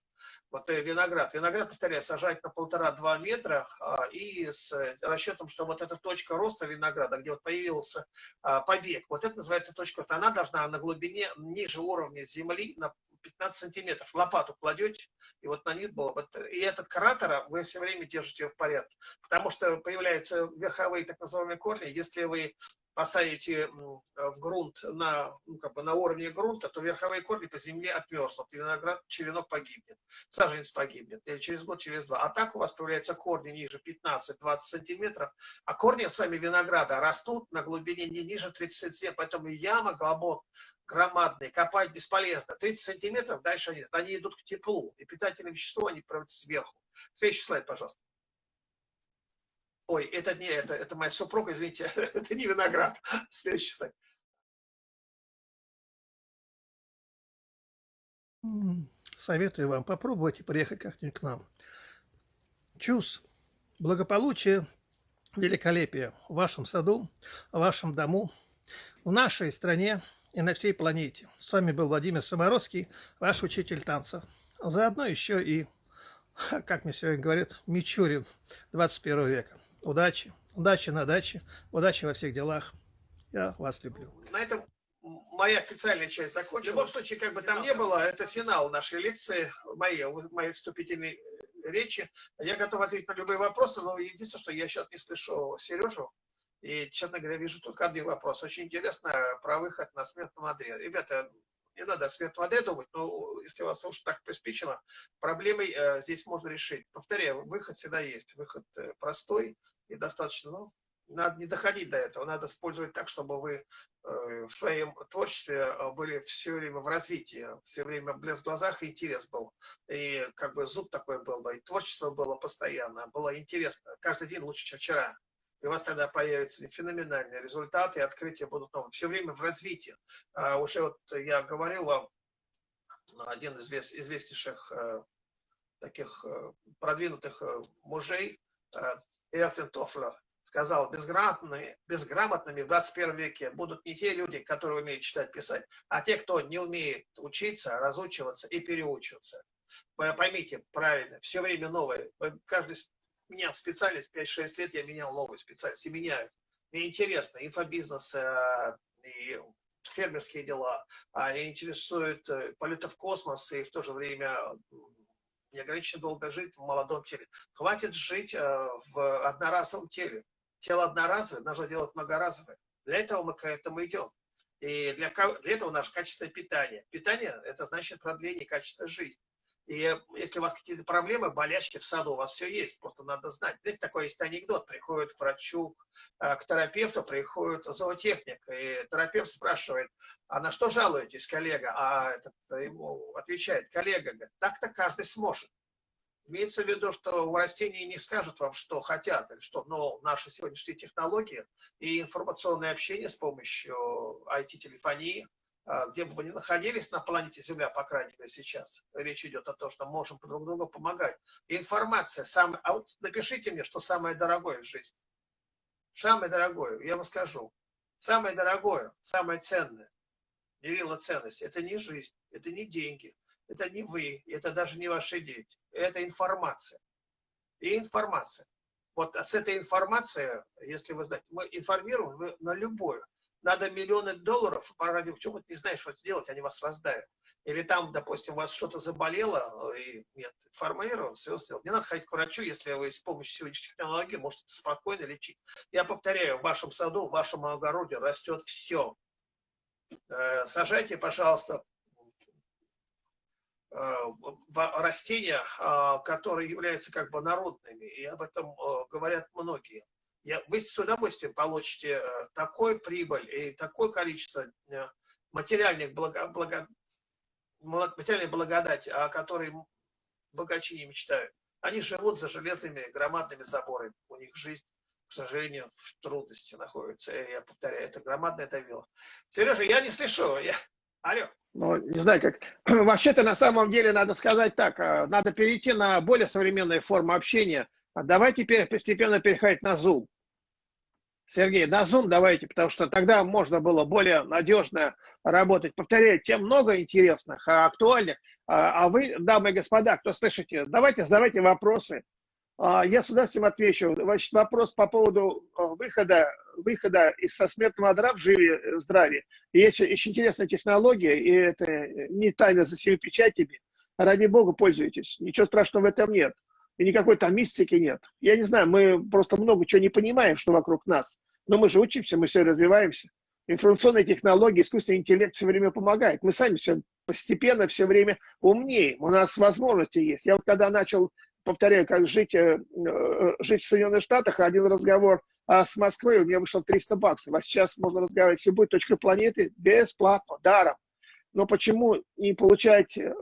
Вот виноград. Виноград, повторяю, сажать на полтора-два метра а, и с расчетом, что вот эта точка роста винограда, где вот появился а, побег, вот это называется точка. Она должна на глубине ниже уровня земли, на 15 сантиметров. Лопату кладете, и вот на них было. Вот, и этот кратер, вы все время держите его в порядке. Потому что появляются верховые так называемые корни. Если вы посадите в грунт на, ну, как бы на уровне грунта, то верховые корни по земле отмерзнут, виноград, черенок погибнет, саженец погибнет, или через год, через два. А так у вас появляются корни ниже 15-20 сантиметров, а корни сами винограда растут на глубине не ниже 30 сантиметров, поэтому яма глубок, громадные, копать бесполезно. 30 сантиметров, дальше они, они идут к теплу, и питательные вещества они проводят сверху. Следующий слайд, пожалуйста. Ой, это не это, это моя супруга, извините, это не виноград. Следующий слайд. Советую вам попробовать и приехать как-нибудь к нам. Чус, благополучие, великолепие в вашем саду, в вашем дому, в нашей стране и на всей планете. С вами был Владимир Самородский, ваш учитель танца. Заодно еще и, как мне сегодня говорят, Мичурин 21 века. Удачи. Удачи на даче. Удачи во всех делах. Я вас люблю. На этом моя официальная часть закончилась. В любом случае, как бы там ни было, это финал нашей лекции, моей, моей вступительной речи. Я готов ответить на любые вопросы, но единственное, что я сейчас не слышу Сережу. И, честно говоря, вижу только один вопрос. Очень интересно про выход на смертном одре. Ребята, не надо о свет воды думать, но если вас уж так приспичило, проблемой э, здесь можно решить. Повторяю, выход всегда есть. Выход э, простой и достаточно, ну, надо не доходить до этого, надо использовать так, чтобы вы э, в своем творчестве э, были все время в развитии, все время блеск в глазах и интерес был. И как бы зуб такой был бы, и творчество было постоянно, было интересно. Каждый день лучше, чем вчера. И у вас тогда появятся феноменальные результаты, и открытия будут новые. Все время в развитии. А уже вот я говорил вам, один из известнейших э, таких продвинутых мужей, Эрфин Тофлер, сказал, безграмотными, безграмотными в 21 веке будут не те люди, которые умеют читать, писать, а те, кто не умеет учиться, разучиваться и переучиваться. Поймите правильно, все время новое. Каждый менял специальность, 5-6 лет я менял новую специальность и меняю. Мне интересно, инфобизнес э, и фермерские дела, а интересует э, полеты в космос и в то же время неограниченно долго жить в молодом теле. Хватит жить э, в одноразовом теле тело одноразовое, нужно делать многоразовое. Для этого мы к этому идем. И для, для этого наше качественное питание. Питание – это значит продление качества жизни. И если у вас какие-то проблемы, болячки в саду, у вас все есть, просто надо знать. Знаете, такой есть анекдот. Приходит к врачу, э, к терапевту, приходит зоотехник, и терапевт спрашивает, а на что жалуетесь, коллега? А этот ему отвечает, коллега, так-то каждый сможет. Имеется в виду, что у растений не скажут вам, что хотят, или что, но наши сегодняшние технологии и информационное общение с помощью IT-телефонии, где бы вы ни находились на планете Земля, по крайней мере сейчас, речь идет о том, что можем друг другу помогать. Информация, самая, а вот напишите мне, что самое дорогое в жизни. Самое дорогое, я вам скажу. Самое дорогое, самое ценное, мерило ценность, это не жизнь, это не деньги, это не вы, это даже не ваши дети, это информация. И информация. Вот с этой информацией, если вы знаете, мы информируем на любое. Надо миллионы долларов, по радио, почему ты не знаешь, что сделать, они вас раздают. Или там, допустим, у вас что-то заболело, и нет, информирован, все сделал. Не надо ходить к врачу, если вы с помощью сегодняшних технологий можете спокойно лечить. Я повторяю, в вашем саду, в вашем огороде растет все. Э, сажайте, пожалуйста, Э, растения, а, которые являются как бы народными, и об этом э, говорят многие. Я, вы с удовольствием получите э, такой прибыль и такое количество материальных благо, благо, материальной благодати, о которой богачи не мечтают. Они живут за железными громадными заборами. У них жизнь, к сожалению, в трудности находится. Я повторяю, это громадное давило. Сережа, я не слышу. Я... Алло. Ну, не знаю, как... Вообще-то, на самом деле, надо сказать так, надо перейти на более современные формы общения. А давайте теперь постепенно переходить на Zoom. Сергей, на Zoom давайте, потому что тогда можно было более надежно работать. Повторяю, тем много интересных, а актуальных. А, а вы, дамы и господа, кто слышите, давайте задавайте вопросы. А, я с удовольствием отвечу. Значит, вопрос по поводу выхода, выхода из со смертного одра в живе здравие. Есть очень интересная технология, и это не тайна за всеми печатями. Ради бога, пользуйтесь. Ничего страшного в этом нет. И никакой там мистики нет. Я не знаю, мы просто много чего не понимаем, что вокруг нас. Но мы же учимся, мы все развиваемся. Информационные технологии, искусственный интеллект все время помогает. Мы сами все постепенно, все время умнеем. У нас возможности есть. Я вот когда начал повторяю, как жить, э, э, жить в Соединенных Штатах, один разговор а с Москвой у меня вышло 300 баксов, а сейчас можно разговаривать с любой точкой планеты бесплатно, даром. Но почему не получать э,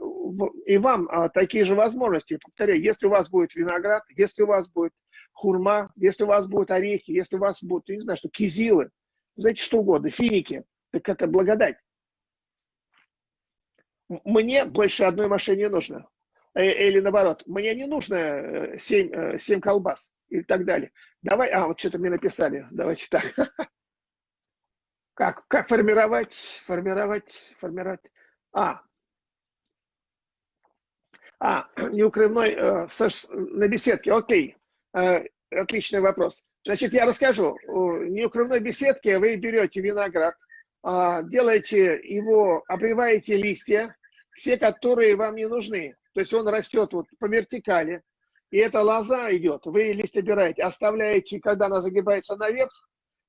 и вам а, такие же возможности? Повторяю, если у вас будет виноград, если у вас будет хурма, если у вас будут орехи, если у вас будут, не знаю, что, кизилы, знаете, что угодно, финики, так это благодать. Мне больше одной машины не нужно. Э, или наоборот, мне не нужно 7, 7 э, колбас и так далее. Давай, а, вот что-то мне написали, давайте так. Как, как формировать, формировать, формировать. А, а, неукрывной э, на беседке, окей, э, отличный вопрос. Значит, я расскажу. В неукрывной беседке вы берете виноград, э, делаете его, обрываете листья, все, которые вам не нужны. То есть он растет вот по вертикали, и эта лоза идет, вы листья убираете, оставляете, когда она загибается наверх,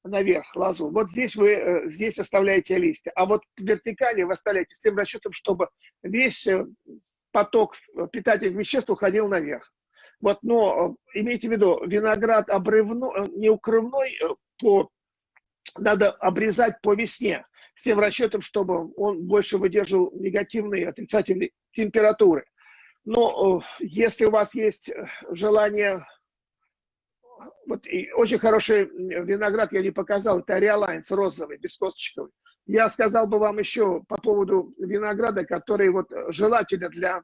наверх лозу. Вот здесь вы э, здесь оставляете листья, а вот вертикали вы оставляете с тем расчетом, чтобы весь э, поток питательных веществ уходил наверх. Вот, но имейте в виду, виноград обрывной, неукрывной по, надо обрезать по весне с тем расчетом, чтобы он больше выдерживал негативные, отрицательные температуры. Но если у вас есть желание вот и очень хороший виноград я не показал, это Реалайнс розовый, бескосточковый. Я сказал бы вам еще по поводу винограда, который вот желательно для,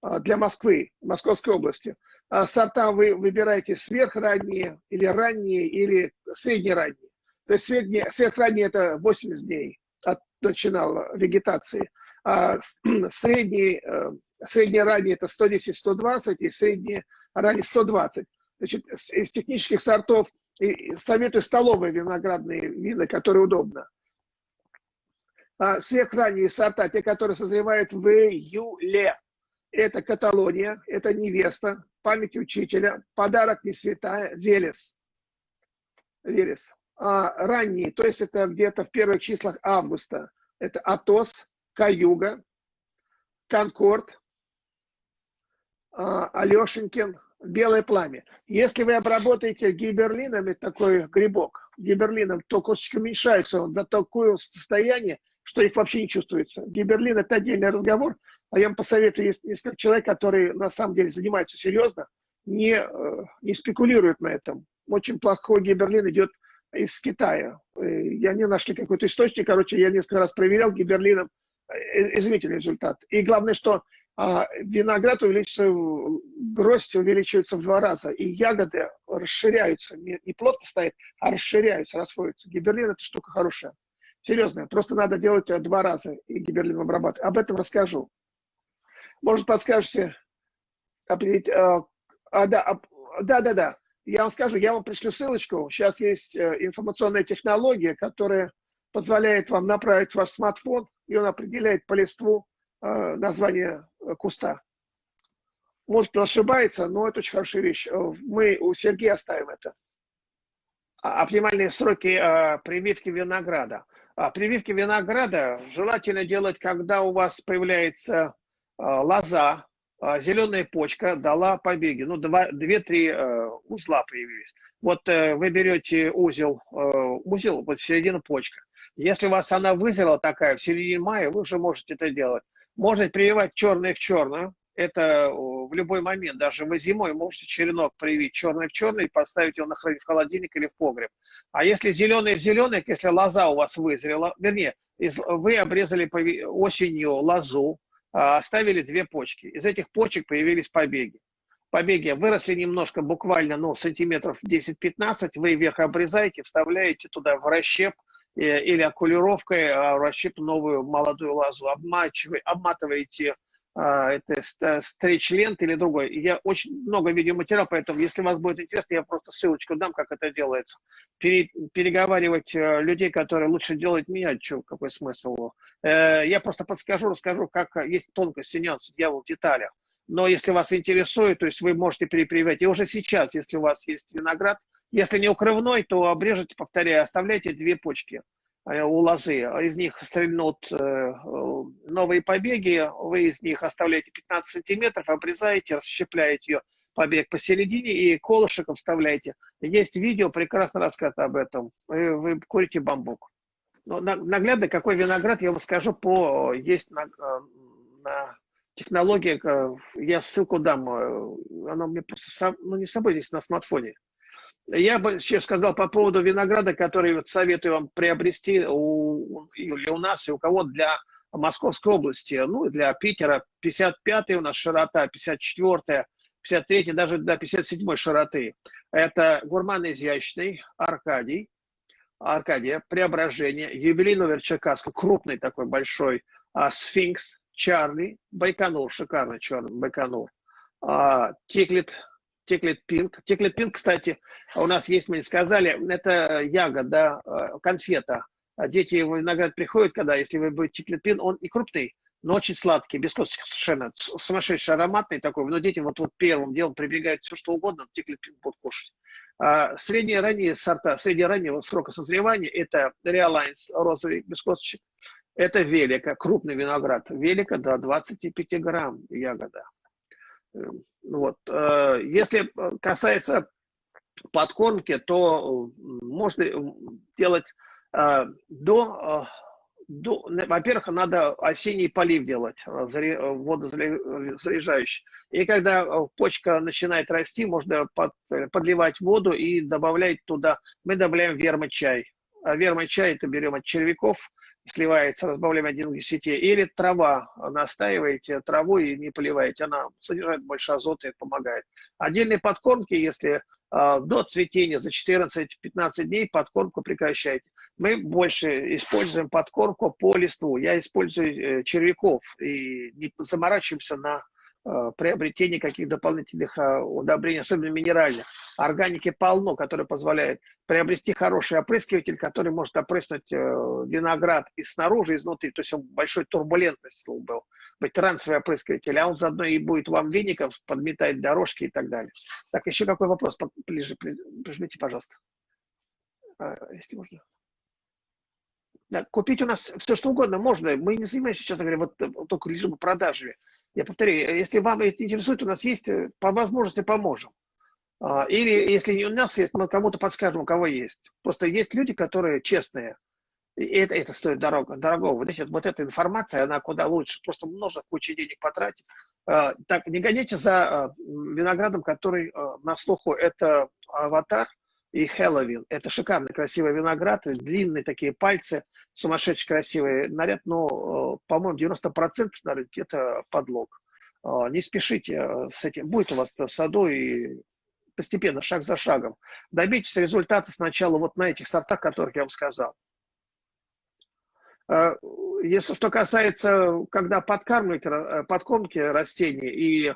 а, для Москвы, Московской области. А сорта вы выбираете сверхранние или ранние, или среднеранние. То есть средние, сверхранние это 80 дней от начала вегетации, а средние, э, средние ранние это 110-120 и средние ранние 120. Значит, из технических сортов советую столовые виноградные вина, которые удобно. А сверхранние сорта, те, которые созревают в июле. Это Каталония, это Невеста, Память учителя, Подарок не святая, Велес. Велес. А ранние, то есть это где-то в первых числах августа. Это Атос, Каюга, Конкорд, а, Алешенькин, белое пламя. Если вы обработаете гиберлином, это такой грибок, гиберлином, то косточки уменьшаются до такого состояния, что их вообще не чувствуется. Гиберлин – это отдельный разговор, а я вам посоветую, если, если человек, который на самом деле занимается серьезно, не, э, не спекулирует на этом. Очень плохой гиберлин идет из Китая. Э, и они нашли какой-то источник, короче, я несколько раз проверял гиберлином, э, изумительный результат. И главное, что виноград увеличивается, гроздь увеличивается в два раза, и ягоды расширяются, не, плотно стоят, а расширяются, расходятся. Гиберлин – это штука хорошая, серьезная. Просто надо делать два раза и гиберлин обрабатывать. Об этом расскажу. Может, подскажете, определить, а, а, да, а, да, да, да, я вам скажу, я вам пришлю ссылочку. Сейчас есть э, информационная технология, которая позволяет вам направить ваш смартфон, и он определяет по листву э, название куста. Может, он ошибается, но это очень хорошая вещь. Э, мы у Сергея оставим это. А, оптимальные сроки а, прививки винограда. А, прививки винограда желательно делать, когда у вас появляется лоза, а, зеленая почка дала побеги. Ну, две-три а, узла появились. Вот вы берете узел, узел, вот в середину почка. Если у вас она вызрела такая в середине мая, вы уже можете это делать. Можно прививать черное в черную. Это в любой момент, даже вы зимой можете черенок привить черный в черный, поставить его на хранить в холодильник или в погреб. А если зеленый в зеленый, если лоза у вас вызрела, вернее, вы обрезали осенью лозу, а, оставили две почки. Из этих почек появились побеги. Побеги выросли немножко, буквально ну, сантиметров 10-15, вы вверх обрезаете, вставляете туда в расщеп, или окулировкой а, расщеп новую молодую лозу, обматываете а, это стрейч-лент или другой. Я очень много видеоматериалов, поэтому, если вас будет интересно, я просто ссылочку дам, как это делается. Пере, переговаривать э, людей, которые лучше делают меня, что, какой смысл? Э, я просто подскажу, расскажу, как есть тонкости, нюансы, дьявол в деталях. Но если вас интересует, то есть вы можете перепрививать. И уже сейчас, если у вас есть виноград, если не укрывной, то обрежете, повторяю, оставляйте две почки э, у лозы. Из них стрельнут э, новые побеги, вы из них оставляете 15 сантиметров, обрезаете, расщепляете ее побег посередине и колышеком вставляете. Есть видео, прекрасно рассказано об этом. Вы, курите бамбук. Но наглядно, какой виноград, я вам скажу, по есть на, э, на технологии, я ссылку дам, она мне просто, ну не с собой здесь на смартфоне. Я бы еще сказал по поводу винограда, который вот советую вам приобрести у, или у нас, и у кого для Московской области, ну, для Питера. 55 у нас широта, 54 53 даже до 57 широты. Это гурман изящный, Аркадий, Аркадия, Преображение, юбилей номер Черкасска, крупный такой большой, а, Сфинкс, Чарли, Байконур, шикарный черный Байконур, а, Тиклет, Теклет Пинк. Теклет Пинк, кстати, у нас есть, мы не сказали, это ягода, э, конфета. Дети в виноград приходят, когда, если вы будете Теклет Пинк, он и крупный, но очень сладкий, без косточек совершенно, сумасшедший, ароматный такой. Но дети вот, вот первым делом прибегают все, что угодно, Теклет Пинк будут кушать. А средние ранние сорта, среднераннего срока созревания – это Реалайнс, розовый без косточек, это Велика, крупный виноград. Велика до 25 грамм ягода. Вот. Э, если касается подкормки, то можно делать э, до во-первых, надо осенний полив делать, э, э, водозаряжающий. И когда э, почка начинает расти, можно под, подливать воду и добавлять туда, мы добавляем вермочай. А вермочай это берем от червяков, сливается, разбавляем один к 10. Или трава, настаиваете траву и не поливаете, она содержит больше азота и помогает. Отдельные подкормки, если э, до цветения за 14-15 дней подкормку прекращайте мы больше используем подкормку по листву. Я использую э, червяков и не заморачиваемся на приобретение каких дополнительных э, удобрений, особенно минеральных. Органики полно, которые позволяют приобрести хороший опрыскиватель, который может опрыснуть виноград и снаружи, и изнутри. То есть он большой турбулентность был, быть трансовый опрыскиватель, а он заодно и будет вам веником подметать дорожки и так далее. Так, еще какой вопрос? Ближе, прижмите, пожалуйста, если можно. Да, купить у нас все что угодно можно. Мы не занимаемся, честно говоря, вот, только лишь продажами. Я повторяю, если вам это интересует, у нас есть, э, по возможности поможем. А, или если у нас есть, мы кому-то подскажем, у кого есть. Просто есть люди, которые честные. И это, это стоит дорого, дорогого. Значит, вот эта информация, она куда лучше. Просто нужно кучу денег потратить. А, так, не гоните за а, виноградом, который на слуху. Это аватар и Хэллоуин. Это шикарный, красивый виноград, длинные такие пальцы – сумасшедший красивый наряд, но, э, по-моему, 90% на рынке это подлог. Э, не спешите э, с этим. Будет у вас в саду и постепенно, шаг за шагом. Добейтесь результата сначала вот на этих сортах, которых я вам сказал. Если что касается, когда подкармливать, подкормки растений и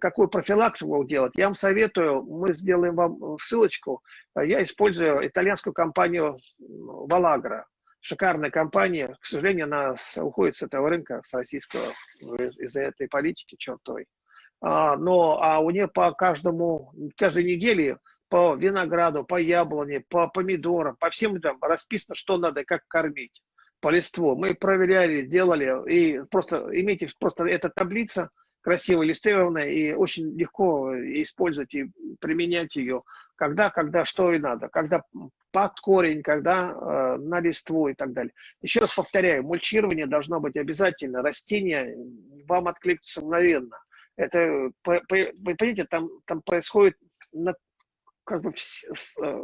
какую профилактику делать, я вам советую, мы сделаем вам ссылочку. Я использую итальянскую компанию Vallagra. Шикарная компания. К сожалению, она уходит с этого рынка, с российского, из-за этой политики чертовой. А, но а у нее по каждому, каждой неделе по винограду, по яблоне, по помидорам, по всем там расписано, что надо, как кормить по листву. Мы проверяли, делали, и просто имейте просто эта таблица – красиво иллюстрированная и очень легко использовать и применять ее, когда, когда, что и надо, когда под корень, когда э, на листву и так далее. Еще раз повторяю, мульчирование должно быть обязательно, растения вам откликнутся мгновенно. Это, вы понимаете, там, там происходит как бы э,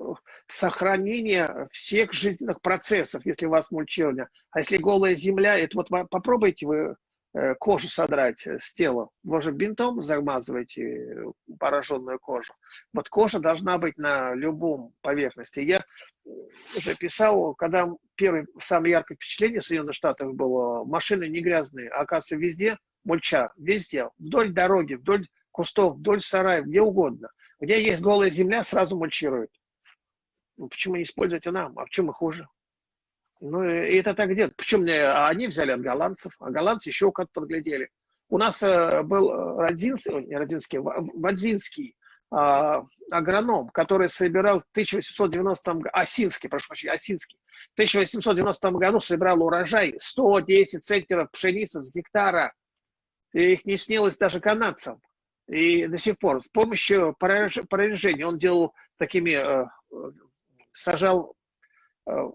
сохранение всех жизненных процессов, если у вас мульчирование. А если голая земля, это вот попробуйте вы кожу содрать с тела. Вы же бинтом замазываете пораженную кожу. Вот кожа должна быть на любом поверхности. Я уже писал, когда первое самое яркое впечатление Соединенных Штатах было, машины не грязные, а оказывается везде мульча, везде, вдоль дороги, вдоль кустов, вдоль сараев, где угодно. Где есть голая земля, сразу мульчируют. Ну, почему не использовать нам? А в чем мы хуже? Ну, и это так где Причем они взяли от голландцев, а голландцы еще как подглядели. У нас э, был Родзинский, не Родзинский, Вадзинский э, агроном, который собирал в 1890 году, Осинский, прошу прощения, Осинский, в 1890 году собирал урожай 110 центнеров пшеницы с гектара. И их не снилось даже канадцам. И до сих пор с помощью прорежения он делал такими, э, сажал Э,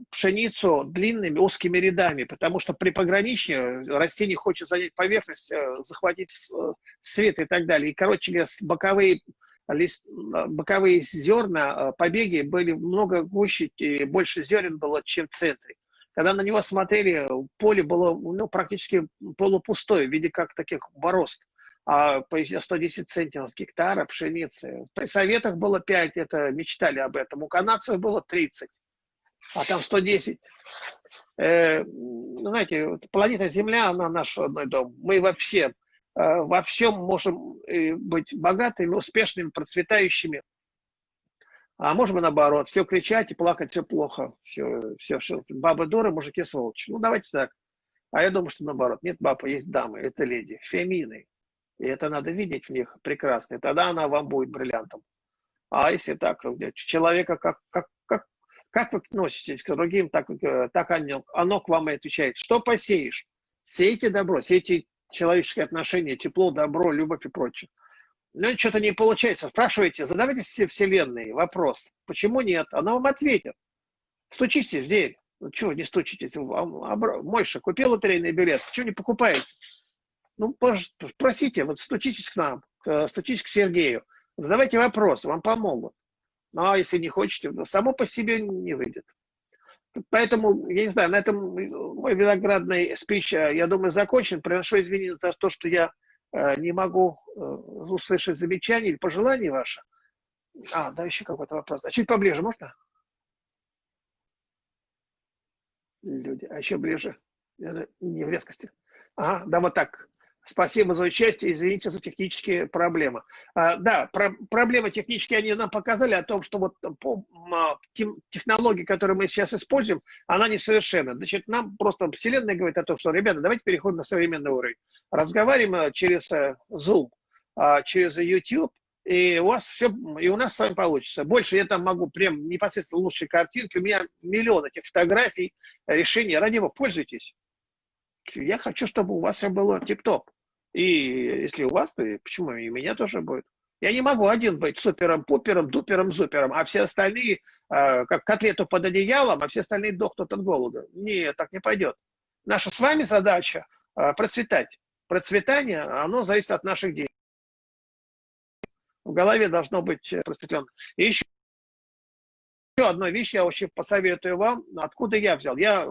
пшеницу длинными узкими рядами, потому что при пограничье растение хочет занять поверхность, э, захватить э, свет и так далее. И, короче говоря, боковые, лист, боковые зерна, побеги были много гуще и больше зерен было, чем в центре. Когда на него смотрели, поле было ну, практически полупустое, в виде как таких борозд. А по 110 центнеров с гектара пшеницы. При советах было 5, это мечтали об этом. У канадцев было 30 а там 110. Э, знаете, планета Земля, она наш родной дом. Мы во всем, э, во всем можем э, быть богатыми, успешными, процветающими. А можем и наоборот, все кричать и плакать, все плохо, все, все, все. бабы дуры, мужики сволочи. Ну, давайте так. А я думаю, что наоборот. Нет бабы, есть дамы, это леди, фемины. И это надо видеть в них прекрасно. И тогда она вам будет бриллиантом. А если так, человека как, как, как, вы относитесь к другим, так, так оно, оно к вам и отвечает. Что посеешь? Сейте добро, сейте человеческие отношения, тепло, добро, любовь и прочее. Ну, что-то не получается. Спрашивайте, задавайте все вселенные вопрос. Почему нет? Она вам ответит. Стучитесь в дверь. Ну, чего не стучитесь? Мойша, купил лотерейный билет. Чего не покупаете? Ну, спросите, вот стучитесь к нам, стучитесь к Сергею. Задавайте вопросы, вам помогут. Ну, а если не хотите, само по себе не выйдет. Поэтому, я не знаю, на этом мой виноградный спич, э, я думаю, закончен. Приношу извинения за то, что я э, не могу э, услышать замечания или пожелания ваши. А, да, еще какой-то вопрос. А чуть поближе можно? Люди, а еще ближе. Не в резкости. Ага, да, вот так. Спасибо за участие, извините за технические проблемы. А, да, про, проблемы технические они нам показали о том, что вот по, а, технологии, которые мы сейчас используем, она несовершенна. Значит, нам просто Вселенная говорит о том, что, ребята, давайте переходим на современный уровень. Разговариваем э, через э, Zoom, а, через YouTube, и у вас все, и у нас с вами получится. Больше я там могу прям непосредственно лучшие картинки, у меня миллион этих фотографий, решений, ради него пользуйтесь. Я хочу, чтобы у вас все было тип-топ. И если у вас, то почему и у меня тоже будет? Я не могу один быть супером, пупером, дупером, зупером, а все остальные, э, как котлету под одеялом, а все остальные дохнут от голода. Нет, так не пойдет. Наша с вами задача э, процветать. Процветание, оно зависит от наших действий. В голове должно быть просветленно. И еще, еще одна вещь я очень посоветую вам, откуда я взял. Я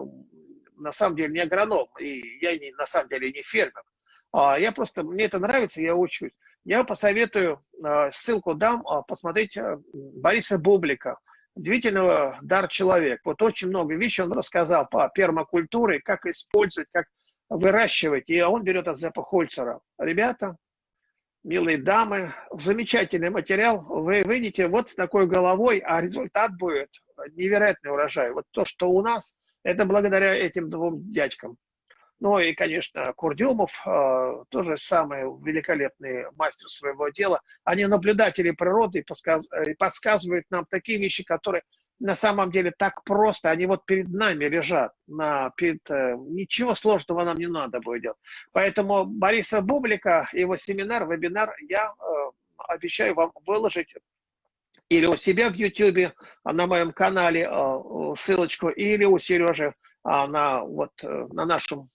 на самом деле не агроном, и я не, на самом деле не фермер. А, я просто, мне это нравится, я учусь. Я посоветую, а, ссылку дам, а, посмотреть Бориса Бублика, удивительного дар человек. Вот очень много вещей он рассказал по пермакультуре, как использовать, как выращивать. И он берет от Зепа Хольцера. Ребята, милые дамы, замечательный материал. Вы выйдете вот с такой головой, а результат будет невероятный урожай. Вот то, что у нас, это благодаря этим двум дядькам. Ну и, конечно, Курдюмов, э, тоже самый великолепный мастер своего дела. Они наблюдатели природы и подсказывают нам такие вещи, которые на самом деле так просто, они вот перед нами лежат. На, перед, э, ничего сложного нам не надо будет делать. Поэтому Бориса Бублика, его семинар, вебинар я э, обещаю вам выложить или у себя в YouTube, на моем канале ссылочку, или у Сережи на, вот, на нашем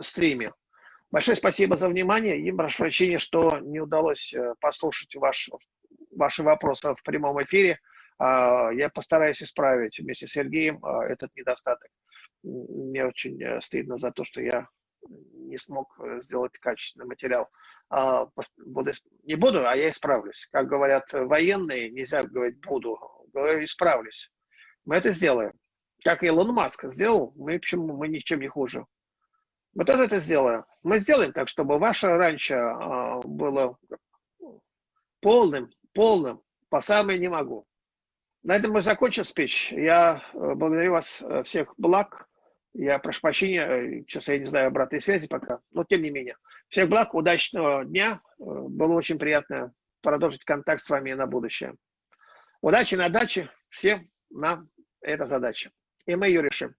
стриме. Большое спасибо за внимание и прошу прощения, что не удалось э, послушать ваш, ваши вопросы в прямом эфире. А, я постараюсь исправить вместе с Сергеем а, этот недостаток. Мне очень э, стыдно за то, что я не смог э, сделать качественный материал. А, буду, не буду, а я исправлюсь. Как говорят военные, нельзя говорить буду, говорю исправлюсь. Мы это сделаем. Как Илон Маск сделал, мы почему мы ничем не хуже. Мы тоже это сделаем. Мы сделаем так, чтобы ваше раньше а, было полным, полным, по самой не могу. На этом мы закончим спич. Я э, благодарю вас э, всех благ. Я прошу прощения, э, сейчас я не знаю обратной связи пока, но тем не менее. Всех благ, удачного дня. Было очень приятно продолжить контакт с вами на будущее. Удачи на даче. Всем нам эта задача. И мы ее решим.